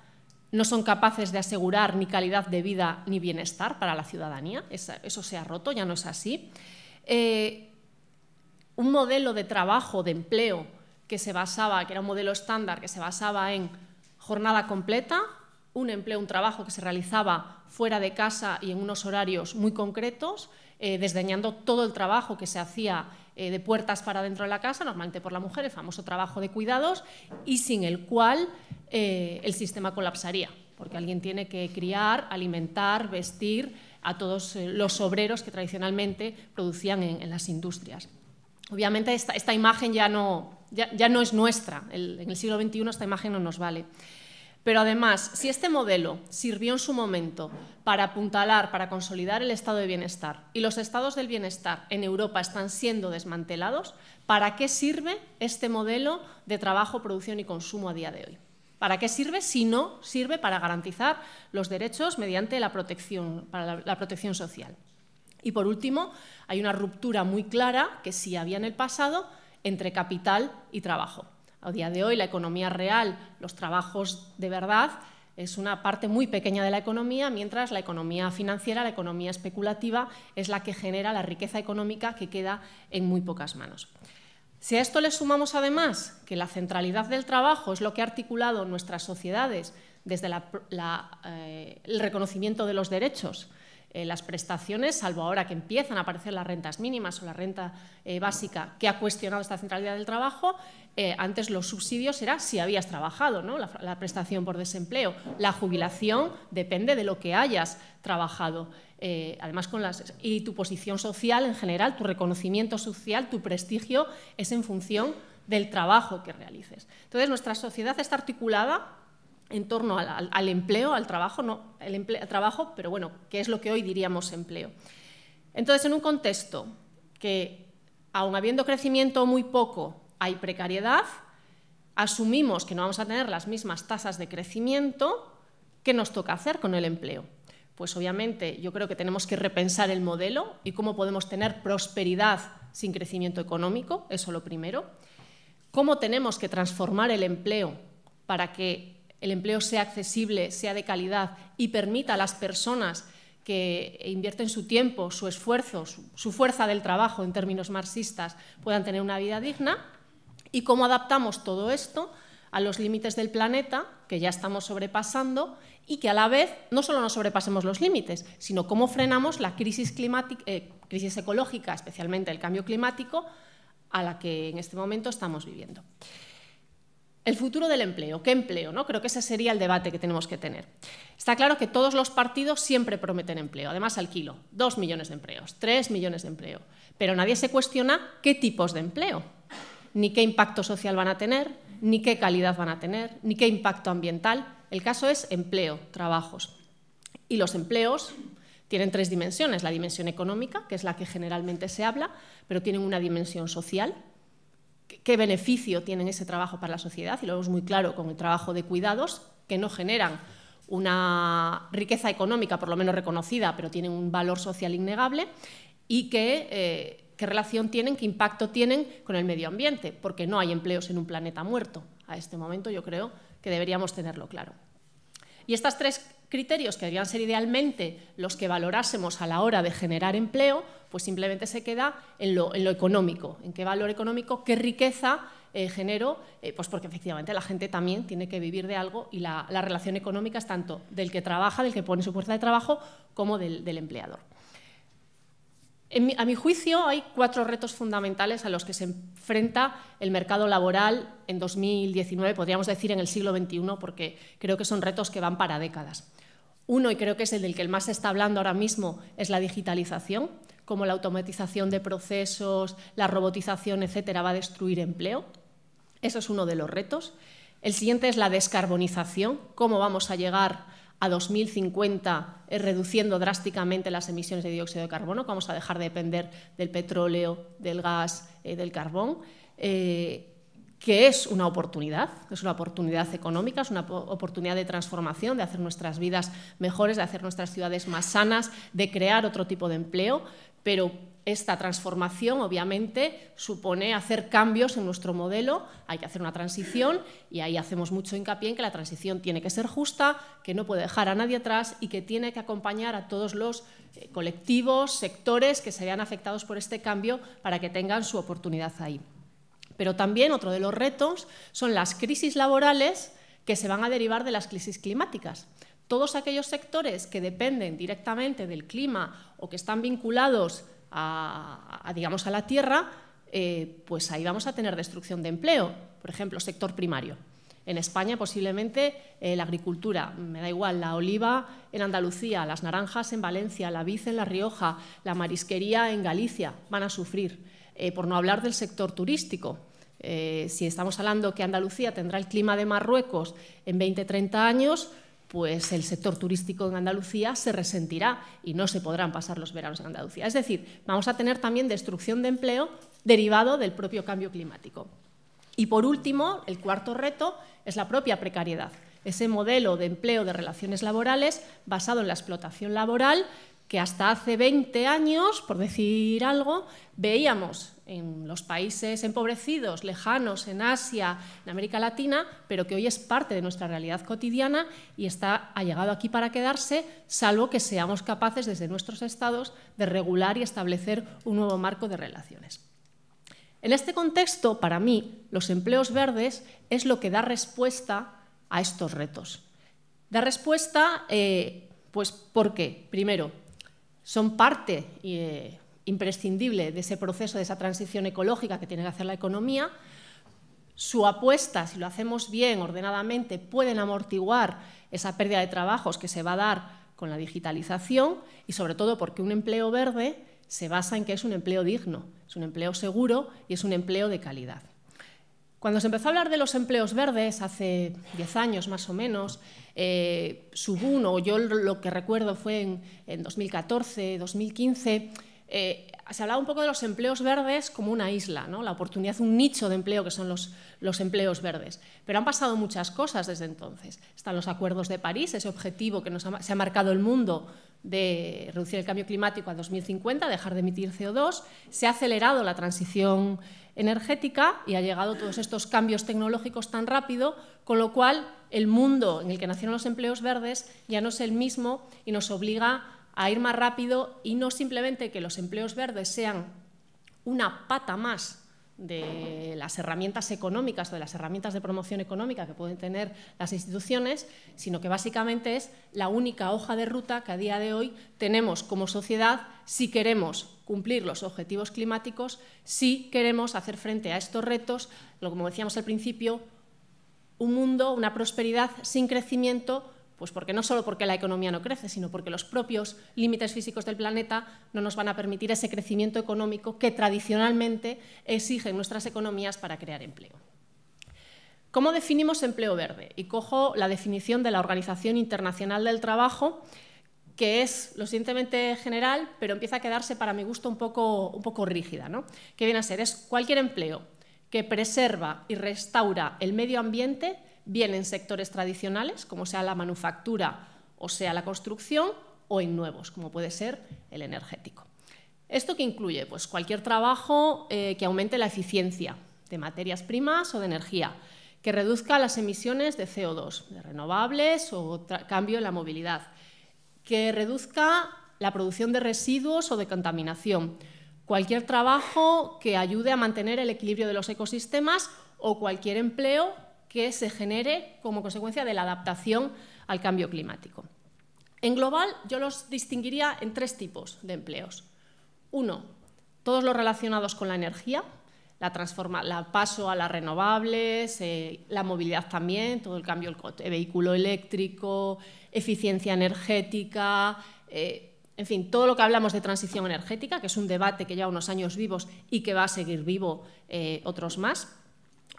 no son capaces de asegurar ni calidad de vida ni bienestar para la ciudadanía. Eso se ha roto, ya no es así. Eh, un modelo de trabajo, de empleo, que se basaba, que era un modelo estándar, que se basaba en jornada completa, un empleo, un trabajo que se realizaba fuera de casa y en unos horarios muy concretos, eh, desdeñando todo el trabajo que se hacía eh, de puertas para dentro de la casa, normalmente por la mujer, el famoso trabajo de cuidados, y sin el cual eh, el sistema colapsaría, porque alguien tiene que criar, alimentar, vestir a todos los obreros que tradicionalmente producían en, en las industrias. Obviamente esta, imagen ya no, ya, ya no, es nuestra, en el siglo XXI esta imagen no nos vale. Pero además, si este modelo sirvió en su momento para apuntalar, para consolidar el estado de bienestar y los estados del bienestar en Europa están siendo desmantelados, ¿para qué sirve este modelo de trabajo, producción y consumo a día de hoy? ¿Para qué sirve si no sirve para garantizar los derechos mediante la protección, para la protección social? Y por último, hay una ruptura muy clara que sí había en el pasado entre capital y trabajo. A día de hoy la economía real, los trabajos de verdad, es una parte muy pequeña de la economía, mientras la economía financiera, la economía especulativa, es la que genera la riqueza económica que queda en muy pocas manos. Si a esto le sumamos además que la centralidad del trabajo es lo que ha articulado nuestras sociedades desde eh, el reconocimiento de los derechos, eh, las prestaciones, salvo ahora que empiezan a aparecer las rentas mínimas o la renta eh, básica que ha cuestionado esta centralidad del trabajo, eh, antes los subsidios era si habías trabajado, ¿no? la, la, prestación por desempleo. La jubilación depende de lo que hayas trabajado. Además, con las, y tu posición social en general, tu reconocimiento social, tu prestigio es en función del trabajo que realices. Entonces, nuestra sociedad está articulada en torno al, empleo, al trabajo, no, el trabajo, pero bueno, ¿qué es lo que hoy diríamos empleo? Entonces, en un contexto que, aun habiendo crecimiento muy poco, hay precariedad, asumimos que no vamos a tener las mismas tasas de crecimiento, ¿qué nos toca hacer con el empleo? Pues obviamente yo creo que tenemos que repensar el modelo y cómo podemos tener prosperidad sin crecimiento económico, eso lo primero. Cómo tenemos que transformar el empleo para que el empleo sea accesible, sea de calidad y permita a las personas que invierten su tiempo, su esfuerzo, su, fuerza del trabajo en términos marxistas puedan tener una vida digna y cómo adaptamos todo esto a los límites del planeta que ya estamos sobrepasando y que a la vez no solo no sobrepasemos los límites, sino cómo frenamos la crisis, climática, eh, crisis ecológica, especialmente el cambio climático, a la que en este momento estamos viviendo. El futuro del empleo, ¿qué empleo? No? Creo que ese sería el debate que tenemos que tener. Está claro que todos los partidos siempre prometen empleo, además al kilo, dos millones de empleos, tres millones de empleo, pero nadie se cuestiona qué tipos de empleo, ni qué impacto social van a tener, ni qué calidad van a tener, ni qué impacto ambiental. El caso es empleo, trabajos. Y los empleos tienen tres dimensiones, la dimensión económica, que es la que generalmente se habla, pero tienen una dimensión social, qué beneficio tienen ese trabajo para la sociedad, y lo vemos muy claro con el trabajo de cuidados, que no generan una riqueza económica, por lo menos reconocida, pero tienen un valor social innegable, y eh, qué relación tienen, qué impacto tienen con el medio ambiente, porque no hay empleos en un planeta muerto. A este momento yo creo que deberíamos tenerlo claro. Y estas tres criterios que deberían ser idealmente los que valorásemos a la hora de generar empleo, pues simplemente se queda en lo, económico, en qué valor económico, qué riqueza eh, genero, eh, pues porque efectivamente la gente también tiene que vivir de algo y la, relación económica es tanto del que trabaja, del que pone su fuerza de trabajo, como del, empleador. a mi juicio hay cuatro retos fundamentales a los que se enfrenta el mercado laboral en 2019, podríamos decir en el siglo XXI, porque creo que son retos que van para décadas. Uno, y creo que es el del que más se está hablando ahora mismo, es la digitalización, como la automatización de procesos, la robotización, etcétera, va a destruir empleo. Eso es uno de los retos. El siguiente es la descarbonización, cómo vamos a llegar a 2050 eh, reduciendo drásticamente las emisiones de dióxido de carbono, vamos a dejar de depender del petróleo, del gas, eh, del carbón. Eh, que es una oportunidad, es una oportunidad económica, es una oportunidad de transformación, de hacer nuestras vidas mejores, de hacer nuestras ciudades más sanas, de crear otro tipo de empleo, pero esta transformación obviamente supone hacer cambios en nuestro modelo, hay que hacer una transición y ahí hacemos mucho hincapié en que la transición tiene que ser justa, que no puede dejar a nadie atrás y que tiene que acompañar a todos los eh, colectivos, sectores que se vean afectados por este cambio para que tengan su oportunidad ahí. Pero también otro de los retos son las crisis laborales que se van a derivar de las crisis climáticas. Todos aquellos sectores que dependen directamente del clima o que están vinculados a, digamos, a la tierra, eh, pues ahí vamos a tener destrucción de empleo. Por ejemplo, sector primario. En España posiblemente eh, la agricultura, me da igual, la oliva en Andalucía, las naranjas en Valencia, la vid en La Rioja, la marisquería en Galicia, van a sufrir. Eh, por no hablar del sector turístico. Eh, si estamos hablando que Andalucía tendrá el clima de Marruecos en 20-30 años, pues el sector turístico en Andalucía se resentirá y no se podrán pasar los veranos en Andalucía. Es decir, vamos a tener también destrucción de empleo derivado del propio cambio climático. Y por último, el cuarto reto es la propia precariedad, ese modelo de empleo de relaciones laborales basado en la explotación laboral que hasta hace 20 años, por decir algo, veíamos en los países empobrecidos, lejanos, en Asia, en América Latina, pero que hoy es parte de nuestra realidad cotidiana y está, ha llegado aquí para quedarse, salvo que seamos capaces desde nuestros estados de regular y establecer un nuevo marco de relaciones. En este contexto, para mí, los empleos verdes es lo que da respuesta a estos retos. Da respuesta, eh, pues, ¿por qué? Primero, son parte eh, imprescindible de ese proceso, de esa transición ecológica que tiene que hacer la economía. Su apuesta, si lo hacemos bien, ordenadamente, pueden amortiguar esa pérdida de trabajos que se va a dar con la digitalización y sobre todo porque un empleo verde se basa en que es un empleo digno, es un empleo seguro y es un empleo de calidad. Cuando se empezó a hablar de los empleos verdes, hace 10 años más o menos, eh, Subuno, yo lo que recuerdo fue en, en 2014, 2015, eh, se hablaba un poco de los empleos verdes como una isla, ¿no? la oportunidad, un nicho de empleo que son los, empleos verdes. Pero han pasado muchas cosas desde entonces. Están los acuerdos de París, ese objetivo que nos se ha marcado el mundo de reducir el cambio climático a 2050, dejar de emitir CO2. Se ha acelerado la transición energética y ha llegado todos estos cambios tecnológicos tan rápido, con lo cual el mundo en el que nacieron los empleos verdes ya no es el mismo y nos obliga a ir más rápido y no simplemente que los empleos verdes sean una pata más de las herramientas económicas o de las herramientas de promoción económica que pueden tener las instituciones, sino que básicamente es la única hoja de ruta que a día de hoy tenemos como sociedad si queremos cumplir los objetivos climáticos, si queremos hacer frente a estos retos, como decíamos al principio, un mundo, una prosperidad sin crecimiento pues porque no solo porque la economía no crece, sino porque los propios límites físicos del planeta no nos van a permitir ese crecimiento económico que tradicionalmente exigen nuestras economías para crear empleo. ¿Cómo definimos empleo verde? Y cojo la definición de la Organización Internacional del Trabajo, que es lo suficientemente general, pero empieza a quedarse para mi gusto un poco, un poco rígida. ¿no? ¿Qué viene a ser? Es cualquier empleo que preserva y restaura el medio ambiente bien en sectores tradicionales, como sea la manufactura o sea la construcción, o en nuevos, como puede ser el energético. ¿Esto qué incluye? Pues cualquier trabajo eh, que aumente la eficiencia de materias primas o de energía, que reduzca las emisiones de CO2, de renovables o cambio en la movilidad, que reduzca la producción de residuos o de contaminación, cualquier trabajo que ayude a mantener el equilibrio de los ecosistemas o cualquier empleo que se genere como consecuencia de la adaptación al cambio climático. En global, yo los distinguiría en tres tipos de empleos. Uno, todos los relacionados con la energía, la, transforma, la paso a las renovables, eh, la movilidad también, todo el cambio del vehículo eléctrico, eficiencia energética, eh, en fin, todo lo que hablamos de transición energética, que es un debate que lleva unos años vivos y que va a seguir vivo eh, otros más.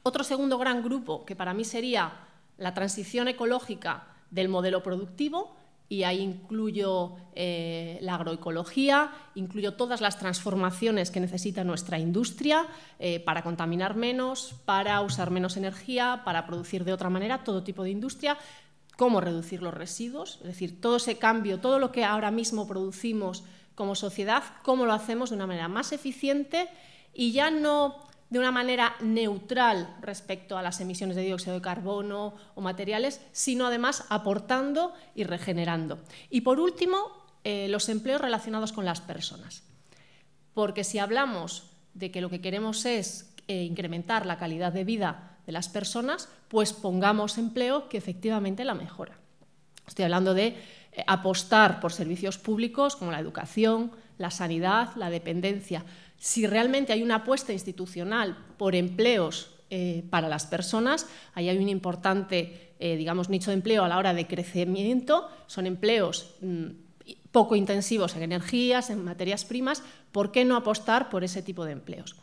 Otro segundo gran grupo, que para mí sería la transición ecológica del modelo productivo, y ahí incluyo eh, la agroecología, incluyo todas las transformaciones que necesita nuestra industria eh, para contaminar menos, para usar menos energía, para producir de otra manera, todo tipo de industria, cómo reducir los residuos, es decir, todo ese cambio, todo lo que ahora mismo producimos como sociedad, cómo lo hacemos de una manera más eficiente y ya no de una manera neutral respecto a las emisiones de dióxido de carbono o materiales, sino además aportando y regenerando. Y por último, eh, los empleos relacionados con las personas. Porque si hablamos de que lo que queremos es eh, incrementar la calidad de vida de las personas, pues pongamos empleo que efectivamente la mejora. Estoy hablando de eh, apostar por servicios públicos como la educación, la sanidad, la dependencia, si realmente hay una apuesta institucional por empleos eh, para las personas, ahí hay un importante eh, digamos, nicho de empleo a la hora de crecimiento, son empleos mm, poco intensivos en energías, en materias primas, ¿por qué no apostar por ese tipo de empleos?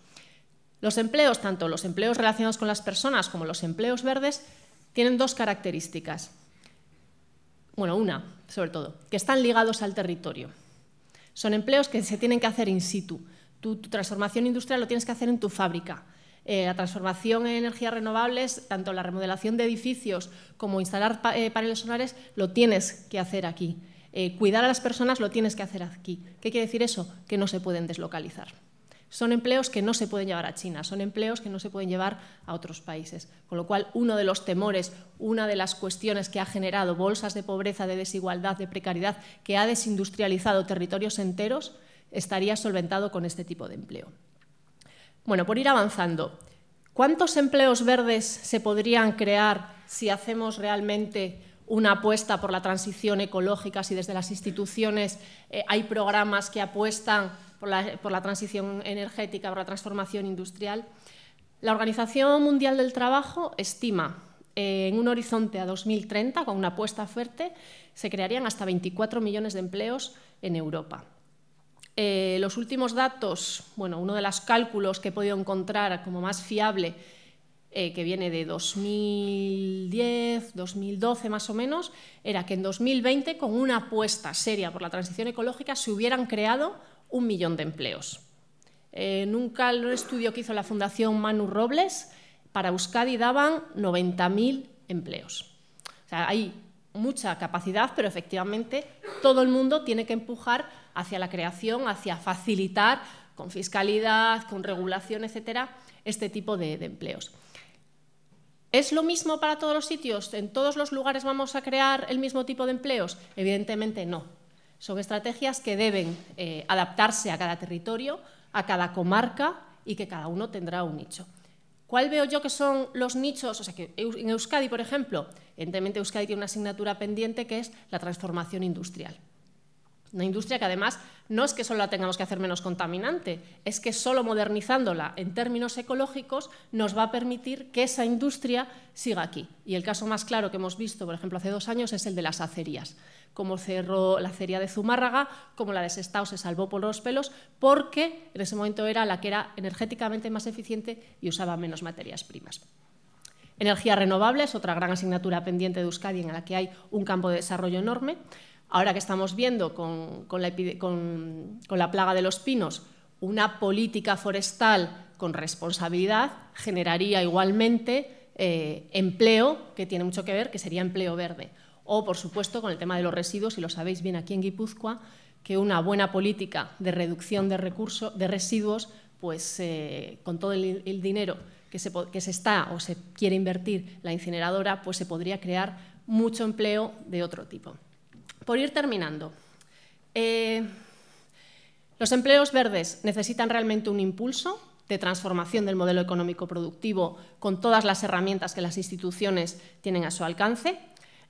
Los empleos, tanto los empleos relacionados con las personas como los empleos verdes, tienen dos características. Bueno, una, sobre todo, que están ligados al territorio. Son empleos que se tienen que hacer in situ, tu, transformación industrial lo tienes que hacer en tu fábrica. Eh, la transformación en energías renovables, tanto la remodelación de edificios como instalar eh, paneles solares, lo tienes que hacer aquí. Eh, cuidar a las personas lo tienes que hacer aquí. ¿Qué quiere decir eso? Que no se pueden deslocalizar. Son empleos que no se pueden llevar a China, son empleos que no se pueden llevar a otros países. Con lo cual, uno de los temores, una de las cuestiones que ha generado bolsas de pobreza, de desigualdad, de precariedad, que ha desindustrializado territorios enteros, estaría solventado con este tipo de empleo. Bueno, por ir avanzando, ¿cuántos empleos verdes se podrían crear si hacemos realmente una apuesta por la transición ecológica, si desde las instituciones eh, hay programas que apuestan por la, transición energética, por la transformación industrial? La Organización Mundial del Trabajo estima eh, en un horizonte a 2030, con una apuesta fuerte, se crearían hasta 24 millones de empleos en Europa. Eh, los últimos datos, bueno, uno de los cálculos que he podido encontrar como más fiable eh, que viene de 2010, 2012 más o menos, era que en 2020, con una apuesta seria por la transición ecológica, se hubieran creado un millón de empleos. en un estudio que hizo la Fundación Manu Robles, para Euskadi daban 90.000 empleos. O sea, hay mucha capacidad, pero efectivamente todo el mundo tiene que empujar hacia la creación, hacia facilitar con fiscalidad, con regulación, etcétera, este tipo de, empleos. ¿Es lo mismo para todos los sitios? ¿En todos los lugares vamos a crear el mismo tipo de empleos? Evidentemente no. Son estrategias que deben eh, adaptarse a cada territorio, a cada comarca y que cada uno tendrá un nicho. ¿Cuál veo yo que son los nichos? O sea, que en Euskadi, por ejemplo, evidentemente Euskadi tiene una asignatura pendiente que es la transformación industrial. Una industria que además no es que solo la tengamos que hacer menos contaminante, es que solo modernizándola en términos ecológicos nos va a permitir que esa industria siga aquí. Y el caso más claro que hemos visto, por ejemplo, hace dos años es el de las acerías. Como cerró la acería de Zumárraga, como la de Sestao se salvó por los pelos, porque en ese momento era la que era energéticamente más eficiente y usaba menos materias primas. Energías renovables, otra gran asignatura pendiente de Euskadi en la que hay un campo de desarrollo enorme. Ahora que estamos viendo con, la, plaga de los pinos una política forestal con responsabilidad, generaría igualmente eh, empleo, que tiene mucho que ver, que sería empleo verde. O, por supuesto, con el tema de los residuos, y lo sabéis bien aquí en Guipúzcoa, que una buena política de reducción de, recursos, de residuos, pues eh, con todo el, dinero que se, que se, está o se quiere invertir la incineradora, pues se podría crear mucho empleo de otro tipo. Por ir terminando, eh, los empleos verdes necesitan realmente un impulso de transformación del modelo económico productivo con todas las herramientas que las instituciones tienen a su alcance.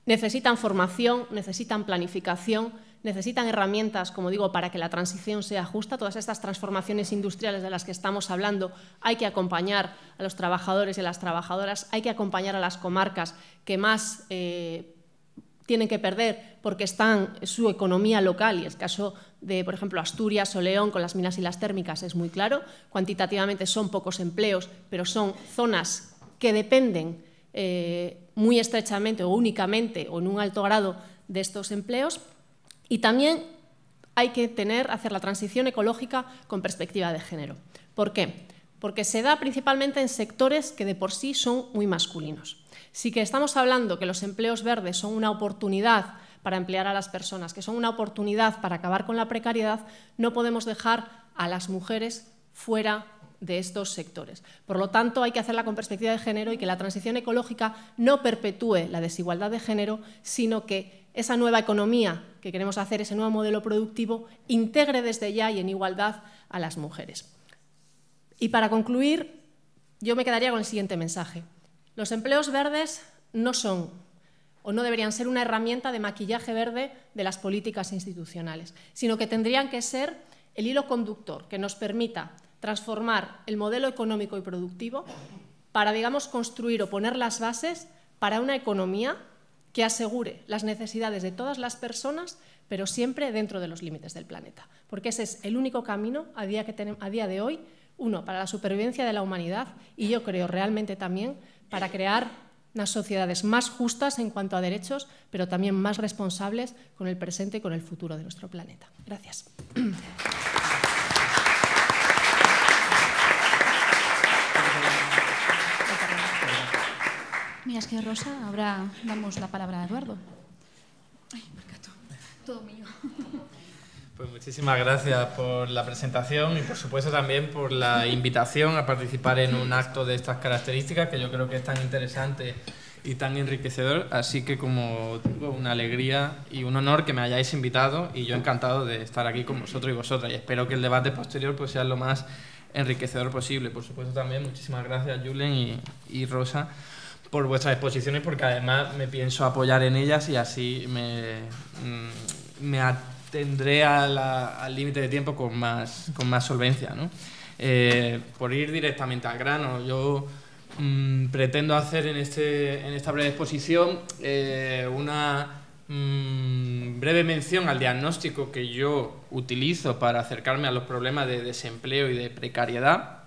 Necesitan formación, necesitan planificación, necesitan herramientas, como digo, para que la transición sea justa. Todas estas transformaciones industriales de las que estamos hablando hay que acompañar a los trabajadores y a las trabajadoras, hay que acompañar a las comarcas que más eh, tienen que perder porque están su economía local, y el caso de, por ejemplo, Asturias o León con las minas y las térmicas es muy claro, cuantitativamente son pocos empleos, pero son zonas que dependen eh, muy estrechamente o únicamente o en un alto grado de estos empleos, y también hay que tener, hacer la transición ecológica con perspectiva de género. ¿Por qué? Porque se da principalmente en sectores que de por sí son muy masculinos. Si que estamos hablando que los empleos verdes son una oportunidad para emplear a las personas, que son una oportunidad para acabar con la precariedad, no podemos dejar a las mujeres fuera de estos sectores. Por lo tanto, hay que hacerla con perspectiva de género y que la transición ecológica no perpetúe la desigualdad de género, sino que esa nueva economía que queremos hacer, ese nuevo modelo productivo, integre desde ya y en igualdad a las mujeres. Y para concluir, yo me quedaría con el siguiente mensaje. Los empleos verdes no son o no deberían ser una herramienta de maquillaje verde de las políticas institucionales, sino que tendrían que ser el hilo conductor que nos permita transformar el modelo económico y productivo para, digamos, construir o poner las bases para una economía que asegure las necesidades de todas las personas, pero siempre dentro de los límites del planeta. Porque ese es el único camino a día, a día de hoy, uno, para la supervivencia de la humanidad y yo creo realmente también para crear unas sociedades más justas en cuanto a derechos, pero también más responsables con el presente y con el futuro de nuestro planeta. Gracias. Mira, es que Rosa, ahora damos la palabra a Eduardo. Ay, todo mío. Pues muchísimas gracias por la presentación y por supuesto también por la invitación a participar en un acto de estas características que yo creo que es tan interesante y tan enriquecedor, así que como tengo una alegría y un honor que me hayáis invitado y yo encantado de estar aquí con vosotros y vosotras y espero que el debate posterior pues sea lo más enriquecedor posible. Por supuesto también muchísimas gracias Julen y, y Rosa por vuestras exposiciones porque además me pienso apoyar en ellas y así me, mm, me tendré al límite de tiempo con más, con más solvencia. ¿no? Eh, por ir directamente al grano, yo mm, pretendo hacer en, este, en esta breve exposición eh, una mm, breve mención al diagnóstico que yo utilizo para acercarme a los problemas de desempleo y de precariedad,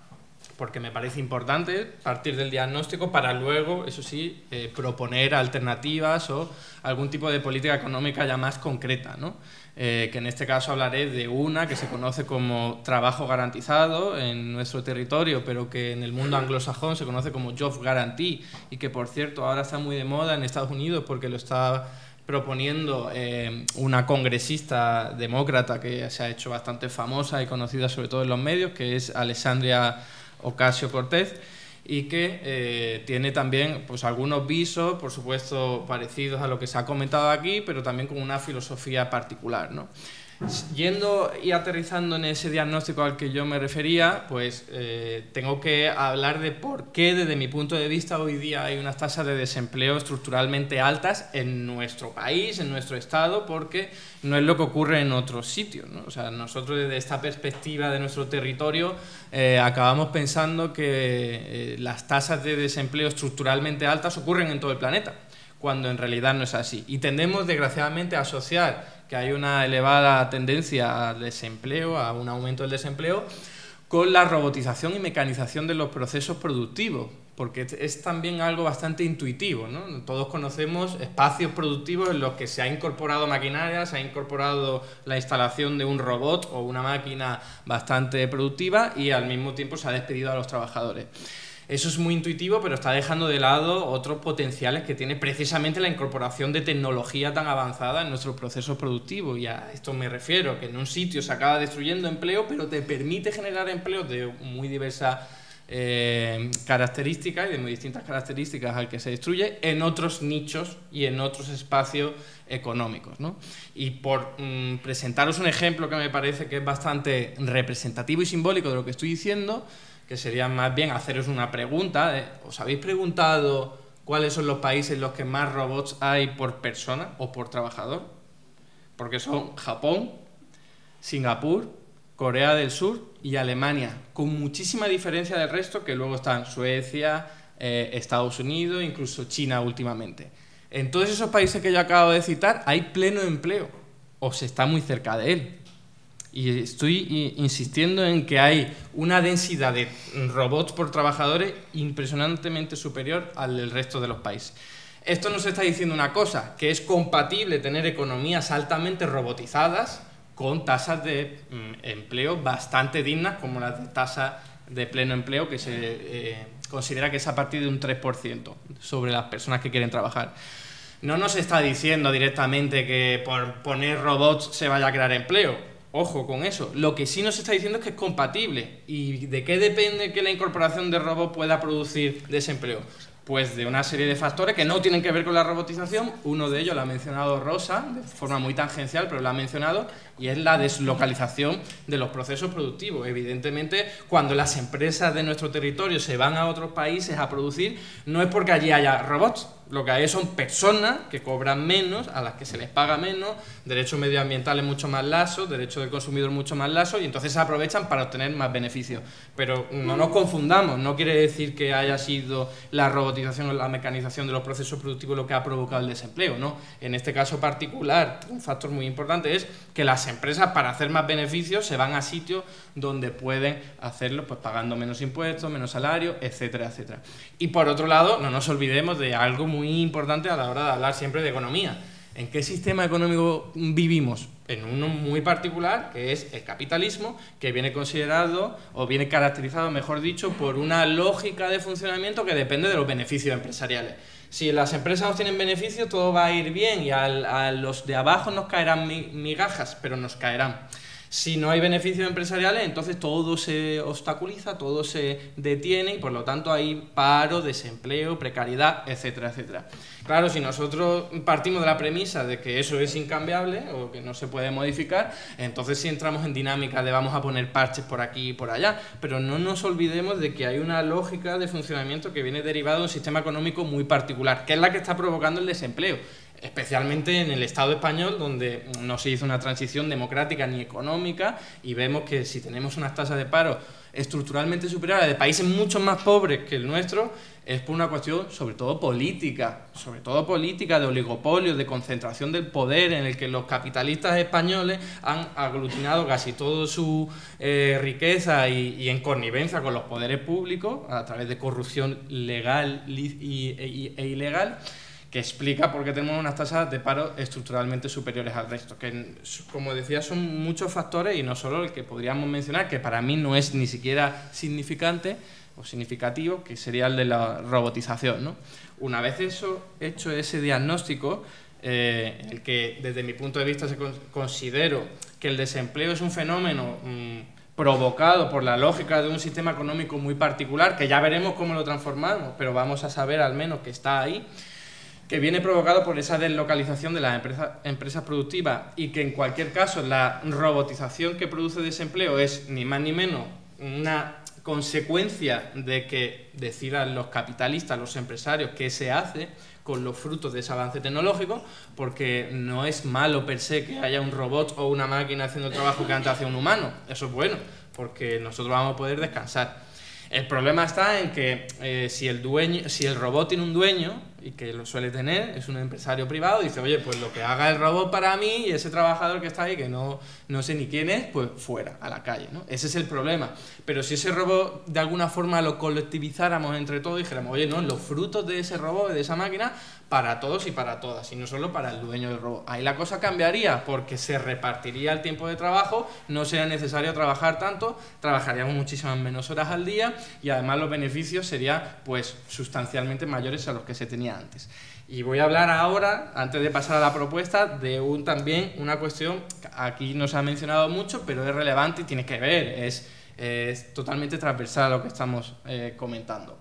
porque me parece importante partir del diagnóstico para luego, eso sí, eh, proponer alternativas o algún tipo de política económica ya más concreta, ¿no? Eh, que en este caso hablaré de una que se conoce como trabajo garantizado en nuestro territorio, pero que en el mundo anglosajón se conoce como Job Guarantee y que por cierto ahora está muy de moda en Estados Unidos porque lo está proponiendo eh, una congresista demócrata que se ha hecho bastante famosa y conocida sobre todo en los medios, que es Alessandria Ocasio Cortez y que eh, tiene también pues, algunos visos, por supuesto, parecidos a lo que se ha comentado aquí, pero también con una filosofía particular. ¿no? Yendo y aterrizando en ese diagnóstico al que yo me refería, pues eh, tengo que hablar de por qué desde mi punto de vista hoy día hay unas tasas de desempleo estructuralmente altas en nuestro país, en nuestro estado, porque no es lo que ocurre en otros sitios. ¿no? O sea, nosotros desde esta perspectiva de nuestro territorio eh, acabamos pensando que eh, las tasas de desempleo estructuralmente altas ocurren en todo el planeta, cuando en realidad no es así. Y tendemos desgraciadamente a asociar que hay una elevada tendencia al desempleo, a un aumento del desempleo, con la robotización y mecanización de los procesos productivos, porque es también algo bastante intuitivo. ¿no? Todos conocemos espacios productivos en los que se ha incorporado maquinaria, se ha incorporado la instalación de un robot o una máquina bastante productiva y al mismo tiempo se ha despedido a los trabajadores. Eso es muy intuitivo, pero está dejando de lado otros potenciales que tiene precisamente la incorporación de tecnología tan avanzada en nuestros procesos productivos. Y a esto me refiero, que en un sitio se acaba destruyendo empleo, pero te permite generar empleo de muy diversas eh, características y de muy distintas características al que se destruye en otros nichos y en otros espacios económicos. ¿no? Y por mm, presentaros un ejemplo que me parece que es bastante representativo y simbólico de lo que estoy diciendo, que sería más bien haceros una pregunta. ¿Os habéis preguntado cuáles son los países en los que más robots hay por persona o por trabajador? Porque son Japón, Singapur, Corea del Sur y Alemania, con muchísima diferencia del resto, que luego están Suecia, eh, Estados Unidos, incluso China últimamente. En todos esos países que yo acabo de citar hay pleno empleo, o se está muy cerca de él. Y estoy insistiendo en que hay una densidad de robots por trabajadores impresionantemente superior al del resto de los países. Esto nos está diciendo una cosa, que es compatible tener economías altamente robotizadas con tasas de mm, empleo bastante dignas, como las de tasa de pleno empleo, que se eh, considera que es a partir de un 3% sobre las personas que quieren trabajar. No nos está diciendo directamente que por poner robots se vaya a crear empleo Ojo con eso. Lo que sí nos está diciendo es que es compatible. ¿Y de qué depende que la incorporación de robots pueda producir desempleo? Pues de una serie de factores que no tienen que ver con la robotización. Uno de ellos lo ha mencionado Rosa, de forma muy tangencial, pero lo ha mencionado, y es la deslocalización de los procesos productivos. Evidentemente, cuando las empresas de nuestro territorio se van a otros países a producir, no es porque allí haya robots, lo que hay son personas que cobran menos, a las que se les paga menos, derechos medioambientales mucho más lasos, derechos del consumidor mucho más lasos, y entonces se aprovechan para obtener más beneficios. Pero no nos confundamos, no quiere decir que haya sido la robotización o la mecanización de los procesos productivos lo que ha provocado el desempleo, ¿no? En este caso particular, un factor muy importante es que las empresas, para hacer más beneficios, se van a sitios donde pueden hacerlo pues pagando menos impuestos, menos salario, etcétera, etcétera. Y por otro lado, no nos olvidemos de algo muy importante a la hora de hablar siempre de economía. ¿En qué sistema económico vivimos? En uno muy particular, que es el capitalismo, que viene considerado, o viene caracterizado, mejor dicho, por una lógica de funcionamiento que depende de los beneficios empresariales. Si las empresas obtienen beneficios, todo va a ir bien y a, los de abajo nos caerán migajas, pero nos caerán. Si no hay beneficios empresariales, entonces todo se obstaculiza, todo se detiene y por lo tanto hay paro, desempleo, precariedad, etcétera, etcétera. Claro, si nosotros partimos de la premisa de que eso es incambiable o que no se puede modificar, entonces sí entramos en dinámica de vamos a poner parches por aquí y por allá, pero no nos olvidemos de que hay una lógica de funcionamiento que viene derivada de un sistema económico muy particular, que es la que está provocando el desempleo especialmente en el Estado español, donde no se hizo una transición democrática ni económica, y vemos que si tenemos unas tasas de paro estructuralmente superiores a de países mucho más pobres que el nuestro, es por una cuestión sobre todo política, sobre todo política de oligopolio, de concentración del poder, en el que los capitalistas españoles han aglutinado casi toda su eh, riqueza y, en connivencia con los poderes públicos a través de corrupción legal e, e ilegal que explica por qué tenemos unas tasas de paro estructuralmente superiores al resto, que como decía son muchos factores y no solo el que podríamos mencionar, que para mí no es ni siquiera significante o significativo, que sería el de la robotización. ¿no? Una vez eso, hecho ese diagnóstico, eh, el que desde mi punto de vista se considero que el desempleo es un fenómeno mm, provocado por la lógica de un sistema económico muy particular, que ya veremos cómo lo transformamos, pero vamos a saber al menos que está ahí, que viene provocado por esa deslocalización de las empresas, productivas y que en cualquier caso la robotización que produce desempleo es ni más ni menos una consecuencia de que decidan los capitalistas, los empresarios, qué se hace con los frutos de ese avance tecnológico, porque no es malo per se que haya un robot o una máquina haciendo el trabajo que antes hacía un humano. Eso es bueno, porque nosotros vamos a poder descansar. El problema está en que eh, si, el dueño, si el robot tiene un dueño, y que lo suele tener, es un empresario privado, dice, oye, pues lo que haga el robot para mí y ese trabajador que está ahí, que no, no sé ni quién es, pues fuera, a la calle, ¿no? Ese es el problema. Pero si ese robot de alguna forma lo colectivizáramos entre todos y dijéramos, oye, no, los frutos de ese robot, de esa máquina, para todos y para todas, y no solo para el dueño del robot. Ahí la cosa cambiaría, porque se repartiría el tiempo de trabajo, no sería necesario trabajar tanto, trabajaríamos muchísimas menos horas al día, y además los beneficios serían, pues, sustancialmente mayores a los que se tenían antes. Y voy a hablar ahora, antes de pasar a la propuesta, de un también una cuestión que aquí no se ha mencionado mucho, pero es relevante y tiene que ver, es, es totalmente transversal a lo que estamos eh, comentando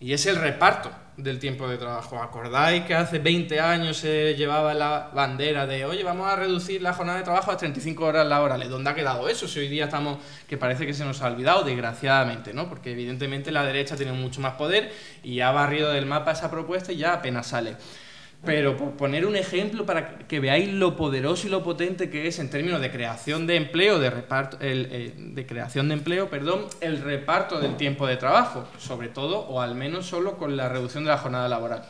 y es el reparto del tiempo de trabajo. ¿Acordáis que hace 20 años se llevaba la bandera de, oye, vamos a reducir la jornada de trabajo a 35 horas laborales? ¿Dónde ha quedado eso? Si hoy día estamos, que parece que se nos ha olvidado, desgraciadamente, ¿no? Porque evidentemente la derecha tiene mucho más poder y ha barrido del mapa esa propuesta y ya apenas sale. Pero por poner un ejemplo para que veáis lo poderoso y lo potente que es en términos de creación de empleo, de reparto, el, eh, de creación de empleo, perdón, el reparto del tiempo de trabajo, sobre todo o al menos solo con la reducción de la jornada laboral.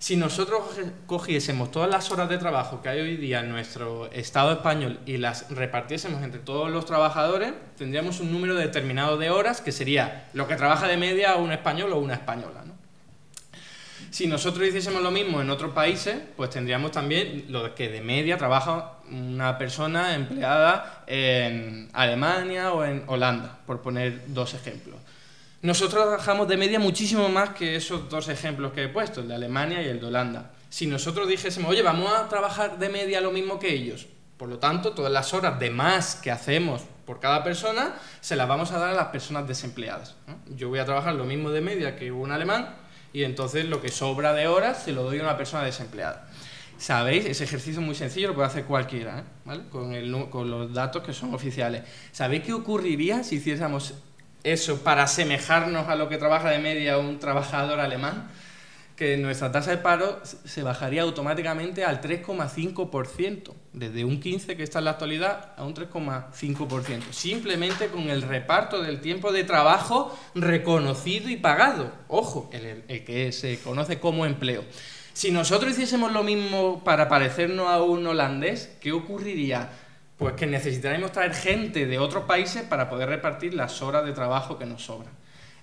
Si nosotros cogiésemos todas las horas de trabajo que hay hoy día en nuestro Estado español y las repartiésemos entre todos los trabajadores, tendríamos un número determinado de horas que sería lo que trabaja de media un español o una española. Si nosotros hiciésemos lo mismo en otros países, pues tendríamos también lo que de media trabaja una persona empleada en Alemania o en Holanda, por poner dos ejemplos. Nosotros trabajamos de media muchísimo más que esos dos ejemplos que he puesto, el de Alemania y el de Holanda. Si nosotros dijésemos, oye, vamos a trabajar de media lo mismo que ellos, por lo tanto, todas las horas de más que hacemos por cada persona, se las vamos a dar a las personas desempleadas. Yo voy a trabajar lo mismo de media que un alemán, y entonces lo que sobra de horas se lo doy a una persona desempleada. ¿Sabéis? Ese ejercicio es muy sencillo, lo puede hacer cualquiera, ¿eh? ¿vale? con, con los datos que son oficiales. ¿Sabéis qué ocurriría si hiciésemos eso para asemejarnos a lo que trabaja de media un trabajador alemán? que nuestra tasa de paro se bajaría automáticamente al 3,5%, desde un 15% que está en la actualidad a un 3,5%, simplemente con el reparto del tiempo de trabajo reconocido y pagado, ojo, el, que se conoce como empleo. Si nosotros hiciésemos lo mismo para parecernos a un holandés, ¿qué ocurriría? Pues que necesitaríamos traer gente de otros países para poder repartir las horas de trabajo que nos sobran.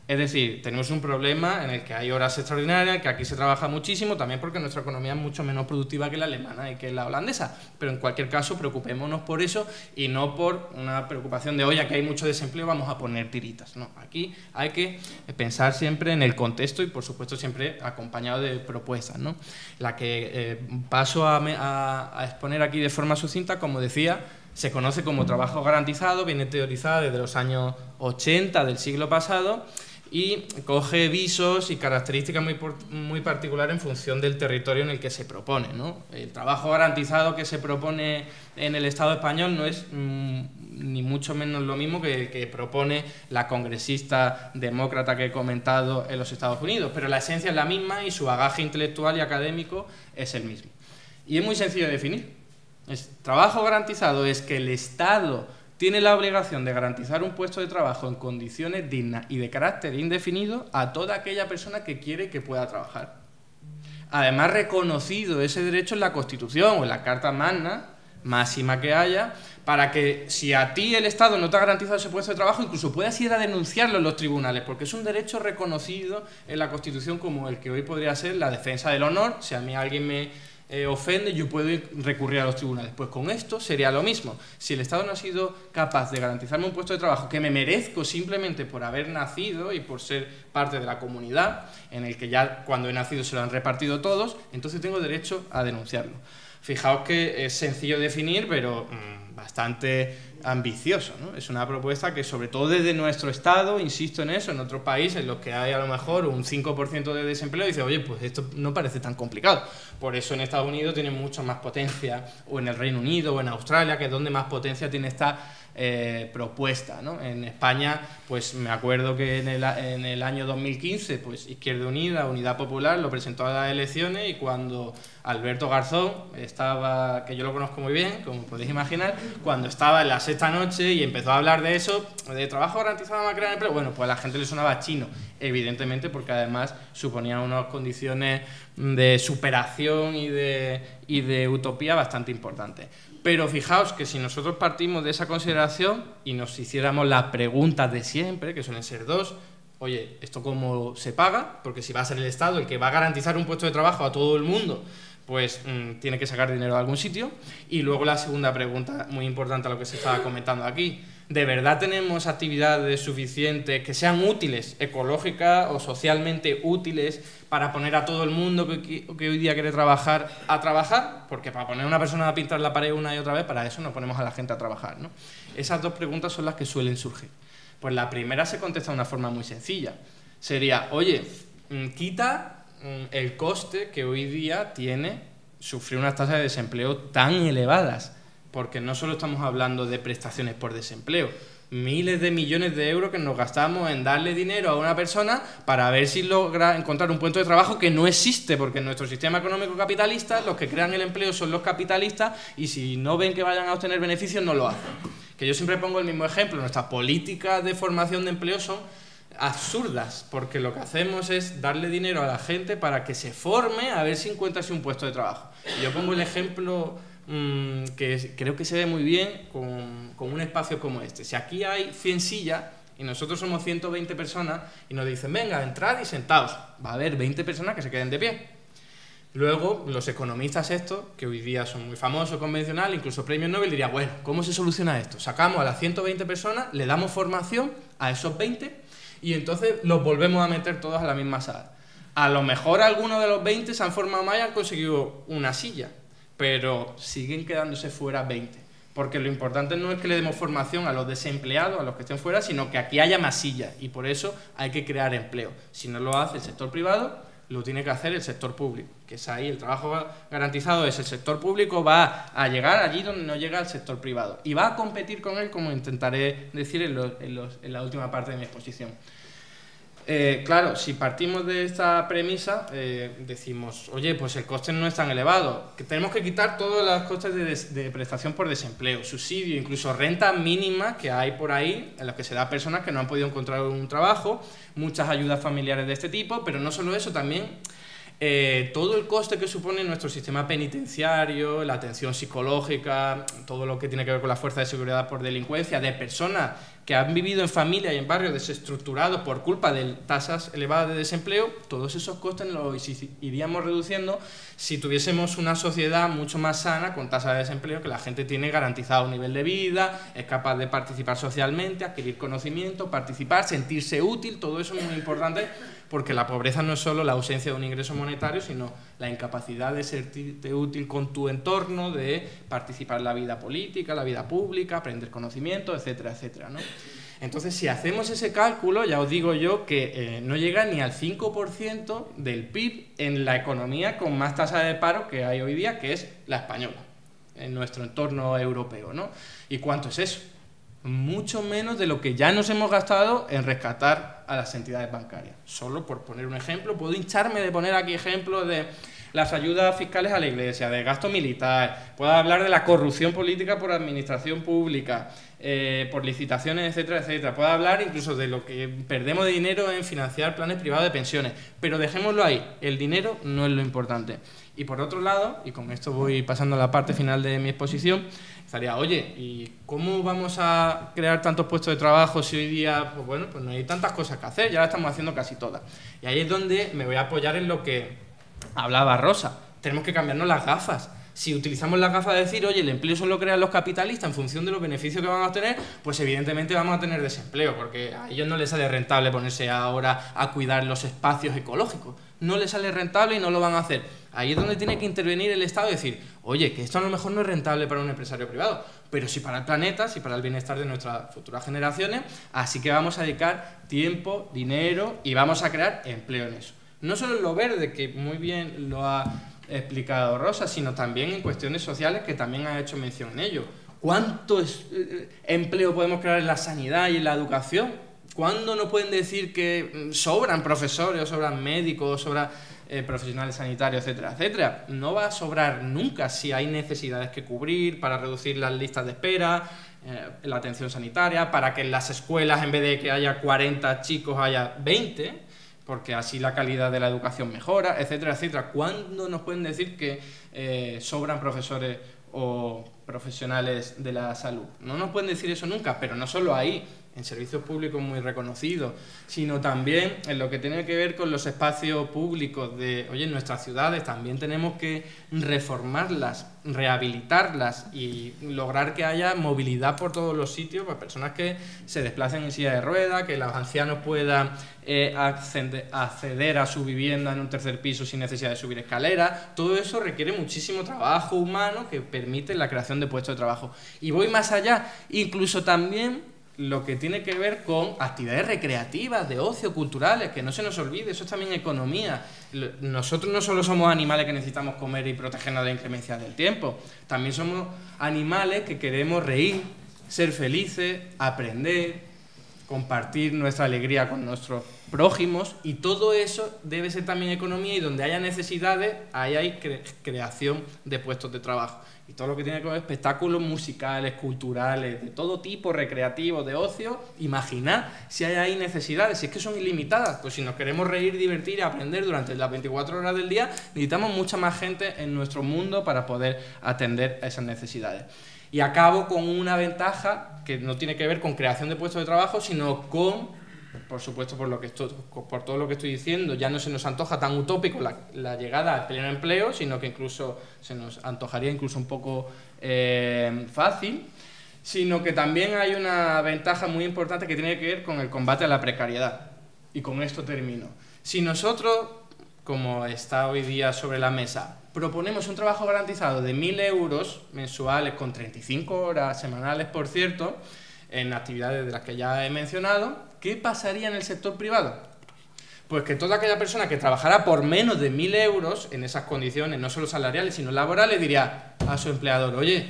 Es decir, tenemos un problema en el que hay horas extraordinarias, que aquí se trabaja muchísimo, también porque nuestra economía es mucho menos productiva que la alemana y que la holandesa. Pero en cualquier caso, preocupémonos por eso y no por una preocupación de, oye, que hay mucho desempleo, vamos a poner tiritas. No, aquí hay que pensar siempre en el contexto y, por supuesto, siempre acompañado de propuestas. ¿no? La que eh, paso a, a exponer aquí de forma sucinta, como decía, se conoce como trabajo garantizado, viene teorizada desde los años 80 del siglo pasado y coge visos y características muy, muy particulares en función del territorio en el que se propone. ¿no? El trabajo garantizado que se propone en el Estado español no es mm, ni mucho menos lo mismo que, que propone la congresista demócrata que he comentado en los Estados Unidos, pero la esencia es la misma y su bagaje intelectual y académico es el mismo. Y es muy sencillo de definir. Es, trabajo garantizado es que el Estado tiene la obligación de garantizar un puesto de trabajo en condiciones dignas y de carácter indefinido a toda aquella persona que quiere que pueda trabajar. Además, reconocido ese derecho en la Constitución o en la Carta Magna, máxima que haya, para que si a ti el Estado no te ha garantizado ese puesto de trabajo, incluso puedas ir a denunciarlo en los tribunales, porque es un derecho reconocido en la Constitución como el que hoy podría ser la defensa del honor. Si a mí alguien me eh, ofende, yo puedo recurrir a los tribunales. Pues con esto sería lo mismo. Si el Estado no ha sido capaz de garantizarme un puesto de trabajo que me merezco simplemente por haber nacido y por ser parte de la comunidad, en el que ya cuando he nacido se lo han repartido todos, entonces tengo derecho a denunciarlo. Fijaos que es sencillo definir, pero mm, bastante ambicioso. ¿no? Es una propuesta que, sobre todo desde nuestro Estado, insisto en eso, en otros países en los que hay a lo mejor un 5% de desempleo, dice, oye, pues esto no parece tan complicado. Por eso en Estados Unidos tiene mucha más potencia, o en el Reino Unido, o en Australia, que es donde más potencia tiene esta eh, propuesta. ¿no? En España, pues me acuerdo que en el, en el, año 2015, pues Izquierda Unida, Unidad Popular, lo presentó a las elecciones y cuando Alberto Garzón estaba, que yo lo conozco muy bien, como podéis imaginar, cuando estaba en la sexta noche y empezó a hablar de eso, de trabajo garantizado crear empleo, bueno, pues a la gente le sonaba chino, evidentemente, porque además suponía unas condiciones de superación y de, y de utopía bastante importantes. Pero fijaos que si nosotros partimos de esa consideración y nos hiciéramos las preguntas de siempre, que suelen ser dos, oye, ¿esto cómo se paga? Porque si va a ser el Estado el que va a garantizar un puesto de trabajo a todo el mundo, pues mm, tiene que sacar dinero de algún sitio. Y luego la segunda pregunta, muy importante a lo que se estaba comentando aquí, ¿de verdad tenemos actividades suficientes que sean útiles, ecológicas o socialmente útiles para poner a todo el mundo que, hoy día quiere trabajar a trabajar? Porque para poner a una persona a pintar la pared una y otra vez, para eso no ponemos a la gente a trabajar. ¿no? Esas dos preguntas son las que suelen surgir. Pues la primera se contesta de una forma muy sencilla. Sería, oye, mm, quita mm, el coste que hoy día tiene sufrir unas tasas de desempleo tan elevadas porque no solo estamos hablando de prestaciones por desempleo, miles de millones de euros que nos gastamos en darle dinero a una persona para ver si logra encontrar un puesto de trabajo que no existe, porque en nuestro sistema económico capitalista los que crean el empleo son los capitalistas y si no ven que vayan a obtener beneficios no lo hacen. Que yo siempre pongo el mismo ejemplo, nuestras políticas de formación de empleo son absurdas, porque lo que hacemos es darle dinero a la gente para que se forme a ver si encuentra un puesto de trabajo. Yo pongo el ejemplo Mm, que creo que se ve muy bien con, con, un espacio como este. Si aquí hay 100 sillas y nosotros somos 120 personas y nos dicen, venga, entrad y sentaos, va a haber 20 personas que se queden de pie. Luego, los economistas estos, que hoy día son muy famosos, convencionales, incluso premios Nobel, dirían, bueno, ¿cómo se soluciona esto? Sacamos a las 120 personas, le damos formación a esos 20 y entonces los volvemos a meter todos a la misma sala. A lo mejor algunos de los 20 se han formado más y han conseguido una silla, pero siguen quedándose fuera 20. Porque lo importante no es que le demos formación a los desempleados, a los que estén fuera, sino que aquí haya más sillas y por eso hay que crear empleo. Si no lo hace el sector privado, lo tiene que hacer el sector público, que es ahí, el trabajo garantizado es el sector público, va a llegar allí donde no llega el sector privado y va a competir con él, como intentaré decir en la última parte de mi exposición. Eh, claro, si partimos de esta premisa, eh, decimos, oye, pues el coste no es tan elevado, que tenemos que quitar todos los costes de, prestación por desempleo, subsidio, incluso renta mínima que hay por ahí, en las que se da a personas que no han podido encontrar un trabajo, muchas ayudas familiares de este tipo, pero no solo eso, también eh, todo el coste que supone nuestro sistema penitenciario, la atención psicológica, todo lo que tiene que ver con la fuerza de seguridad por delincuencia, de personas que han vivido en familia y en barrios desestructurados por culpa de tasas elevadas de desempleo, todos esos costes los iríamos reduciendo si tuviésemos una sociedad mucho más sana con tasas de desempleo, que la gente tiene garantizado un nivel de vida, es capaz de participar socialmente, adquirir conocimiento, participar, sentirse útil, todo eso es muy importante porque la pobreza no es solo la ausencia de un ingreso monetario, sino la incapacidad de sentirte útil con tu entorno, de participar en la vida política, la vida pública, aprender conocimiento, etcétera, etcétera. ¿no? Entonces, si hacemos ese cálculo, ya os digo yo que eh, no llega ni al 5% del PIB en la economía con más tasa de paro que hay hoy día, que es la española, en nuestro entorno europeo. ¿no? ¿Y cuánto es eso? mucho menos de lo que ya nos hemos gastado en rescatar a las entidades bancarias. Solo por poner un ejemplo, puedo hincharme de poner aquí ejemplos de las ayudas fiscales a la iglesia, de gasto militar, puedo hablar de la corrupción política por administración pública, eh, por licitaciones, etcétera, etcétera. Puedo hablar incluso de lo que perdemos de dinero en financiar planes privados de pensiones, pero dejémoslo ahí, el dinero no es lo importante. Y por otro lado, y con esto voy pasando a la parte final de mi exposición, estaría, oye, ¿y cómo vamos a crear tantos puestos de trabajo si hoy día, pues bueno, pues no hay tantas cosas que hacer, ya las estamos haciendo casi todas? Y ahí es donde me voy a apoyar en lo que hablaba Rosa. Tenemos que cambiarnos las gafas si utilizamos las gafas de decir, oye, el empleo solo crean los capitalistas en función de los beneficios que van a obtener, pues evidentemente vamos a tener desempleo, porque a ellos no les sale rentable ponerse ahora a cuidar los espacios ecológicos. No les sale rentable y no lo van a hacer. Ahí es donde tiene que intervenir el Estado y decir, oye, que esto a lo mejor no es rentable para un empresario privado, pero sí para el planeta, sí para el bienestar de nuestras futuras generaciones, así que vamos a dedicar tiempo, dinero y vamos a crear empleo en eso. No solo en lo verde, que muy bien lo ha explicado Rosa, sino también en cuestiones sociales que también ha hecho mención en ello. ¿Cuánto eh, empleo podemos crear en la sanidad y en la educación? ¿Cuándo nos pueden decir que mm, sobran profesores, sobran médicos, sobran eh, profesionales sanitarios, etcétera, etcétera? No va a sobrar nunca si hay necesidades que cubrir para reducir las listas de espera, eh, la atención sanitaria, para que en las escuelas en vez de que haya 40 chicos haya 20 porque así la calidad de la educación mejora, etcétera, etcétera. ¿Cuándo nos pueden decir que eh, sobran profesores o profesionales de la salud? No nos pueden decir eso nunca, pero no solo ahí, en servicios públicos muy reconocidos, sino también en lo que tiene que ver con los espacios públicos de, oye, en nuestras ciudades también tenemos que reformarlas, rehabilitarlas y lograr que haya movilidad por todos los sitios para personas que se desplacen en silla de ruedas, que los ancianos puedan eh, acceder a su vivienda en un tercer piso sin necesidad de subir escaleras. Todo eso requiere muchísimo trabajo humano que permite la creación de puestos de trabajo. Y voy más allá, incluso también lo que tiene que ver con actividades recreativas, de ocio, culturales, que no se nos olvide, eso es también economía. Nosotros no solo somos animales que necesitamos comer y protegernos de la inclemencia del tiempo, también somos animales que queremos reír, ser felices, aprender, compartir nuestra alegría con nuestros prójimos y todo eso debe ser también economía y donde haya necesidades, ahí hay creación de puestos de trabajo y todo lo que tiene que ver con espectáculos musicales, culturales, de todo tipo, recreativos, de ocio, imaginar si hay ahí necesidades, si es que son ilimitadas, pues si nos queremos reír, divertir y aprender durante las 24 horas del día, necesitamos mucha más gente en nuestro mundo para poder atender a esas necesidades. Y acabo con una ventaja que no tiene que ver con creación de puestos de trabajo, sino con por supuesto por, lo que por todo lo que estoy diciendo, ya no se nos antoja tan utópico la, llegada al pleno empleo, sino que incluso se nos antojaría incluso un poco eh, fácil, sino que también hay una ventaja muy importante que tiene que ver con el combate a la precariedad. Y con esto termino. Si nosotros, como está hoy día sobre la mesa, proponemos un trabajo garantizado de 1.000 euros mensuales con 35 horas semanales, por cierto, en actividades de las que ya he mencionado, ¿qué pasaría en el sector privado? Pues que toda aquella persona que trabajara por menos de 1.000 euros en esas condiciones, no solo salariales, sino laborales, diría a su empleador, oye,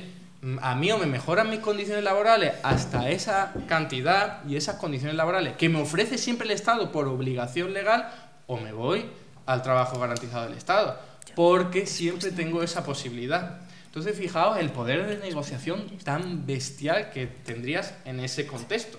a mí o me mejoran mis condiciones laborales hasta esa cantidad y esas condiciones laborales que me ofrece siempre el Estado por obligación legal, o me voy al trabajo garantizado del Estado, porque siempre tengo esa posibilidad. Entonces, fijaos el poder de negociación tan bestial que tendrías en ese contexto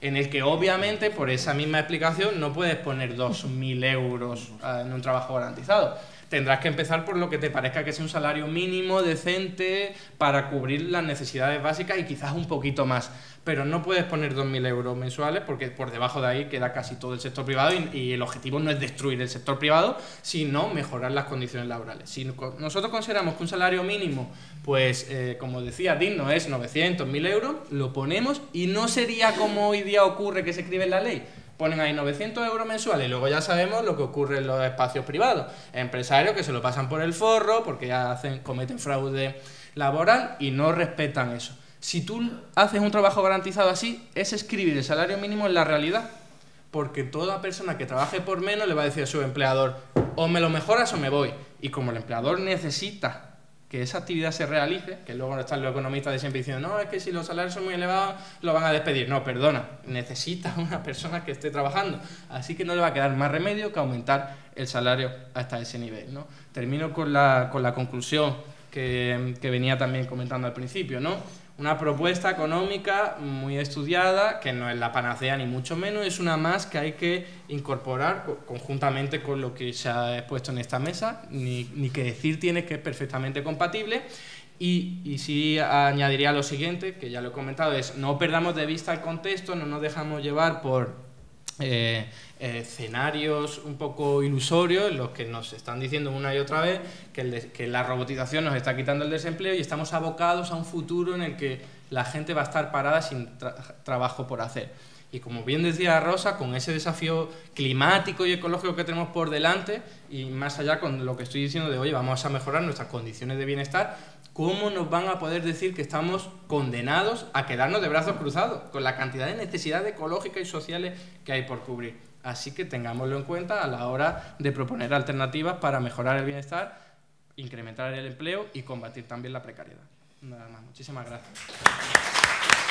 en el que obviamente por esa misma explicación no puedes poner 2.000 euros ah, en un trabajo garantizado. Tendrás que empezar por lo que te parezca que sea un salario mínimo, decente, para cubrir las necesidades básicas y quizás un poquito más pero no puedes poner 2.000 euros mensuales porque por debajo de ahí queda casi todo el sector privado y, el objetivo no es destruir el sector privado, sino mejorar las condiciones laborales. Si nosotros consideramos que un salario mínimo, pues eh, como decía digno, es 900, 1.000 euros, lo ponemos y no sería como hoy día ocurre que se escribe en la ley. Ponen ahí 900 euros mensuales y luego ya sabemos lo que ocurre en los espacios privados. Empresarios que se lo pasan por el forro porque ya cometen fraude laboral y no respetan eso. Si tú haces un trabajo garantizado así, es escribir el salario mínimo en la realidad. Porque toda persona que trabaje por menos le va a decir a su empleador, o me lo mejoras o me voy. Y como el empleador necesita que esa actividad se realice, que luego están los economistas de siempre diciendo, no, es que si los salarios son muy elevados, lo van a despedir. No, perdona, necesita una persona que esté trabajando. Así que no le va a quedar más remedio que aumentar el salario hasta ese nivel. ¿no? Termino con la, con la conclusión que, que venía también comentando al principio, ¿no? Una propuesta económica muy estudiada, que no es la panacea ni mucho menos, es una más que hay que incorporar conjuntamente con lo que se ha expuesto en esta mesa, ni, ni que decir tiene que es perfectamente compatible. Y, y sí añadiría lo siguiente, que ya lo he comentado, es no perdamos de vista el contexto, no nos dejamos llevar por eh, escenarios un poco ilusorios en los que nos están diciendo una y otra vez que, que, la robotización nos está quitando el desempleo y estamos abocados a un futuro en el que la gente va a estar parada sin trabajo por hacer. Y como bien decía Rosa, con ese desafío climático y ecológico que tenemos por delante, y más allá con lo que estoy diciendo de, oye, vamos a mejorar nuestras condiciones de bienestar, ¿cómo nos van a poder decir que estamos condenados a quedarnos de brazos cruzados con la cantidad de necesidades ecológicas y sociales que hay por cubrir? Así que tengámoslo en cuenta a la hora de proponer alternativas para mejorar el bienestar, incrementar el empleo y combatir también la precariedad. Nada más. Muchísimas gracias.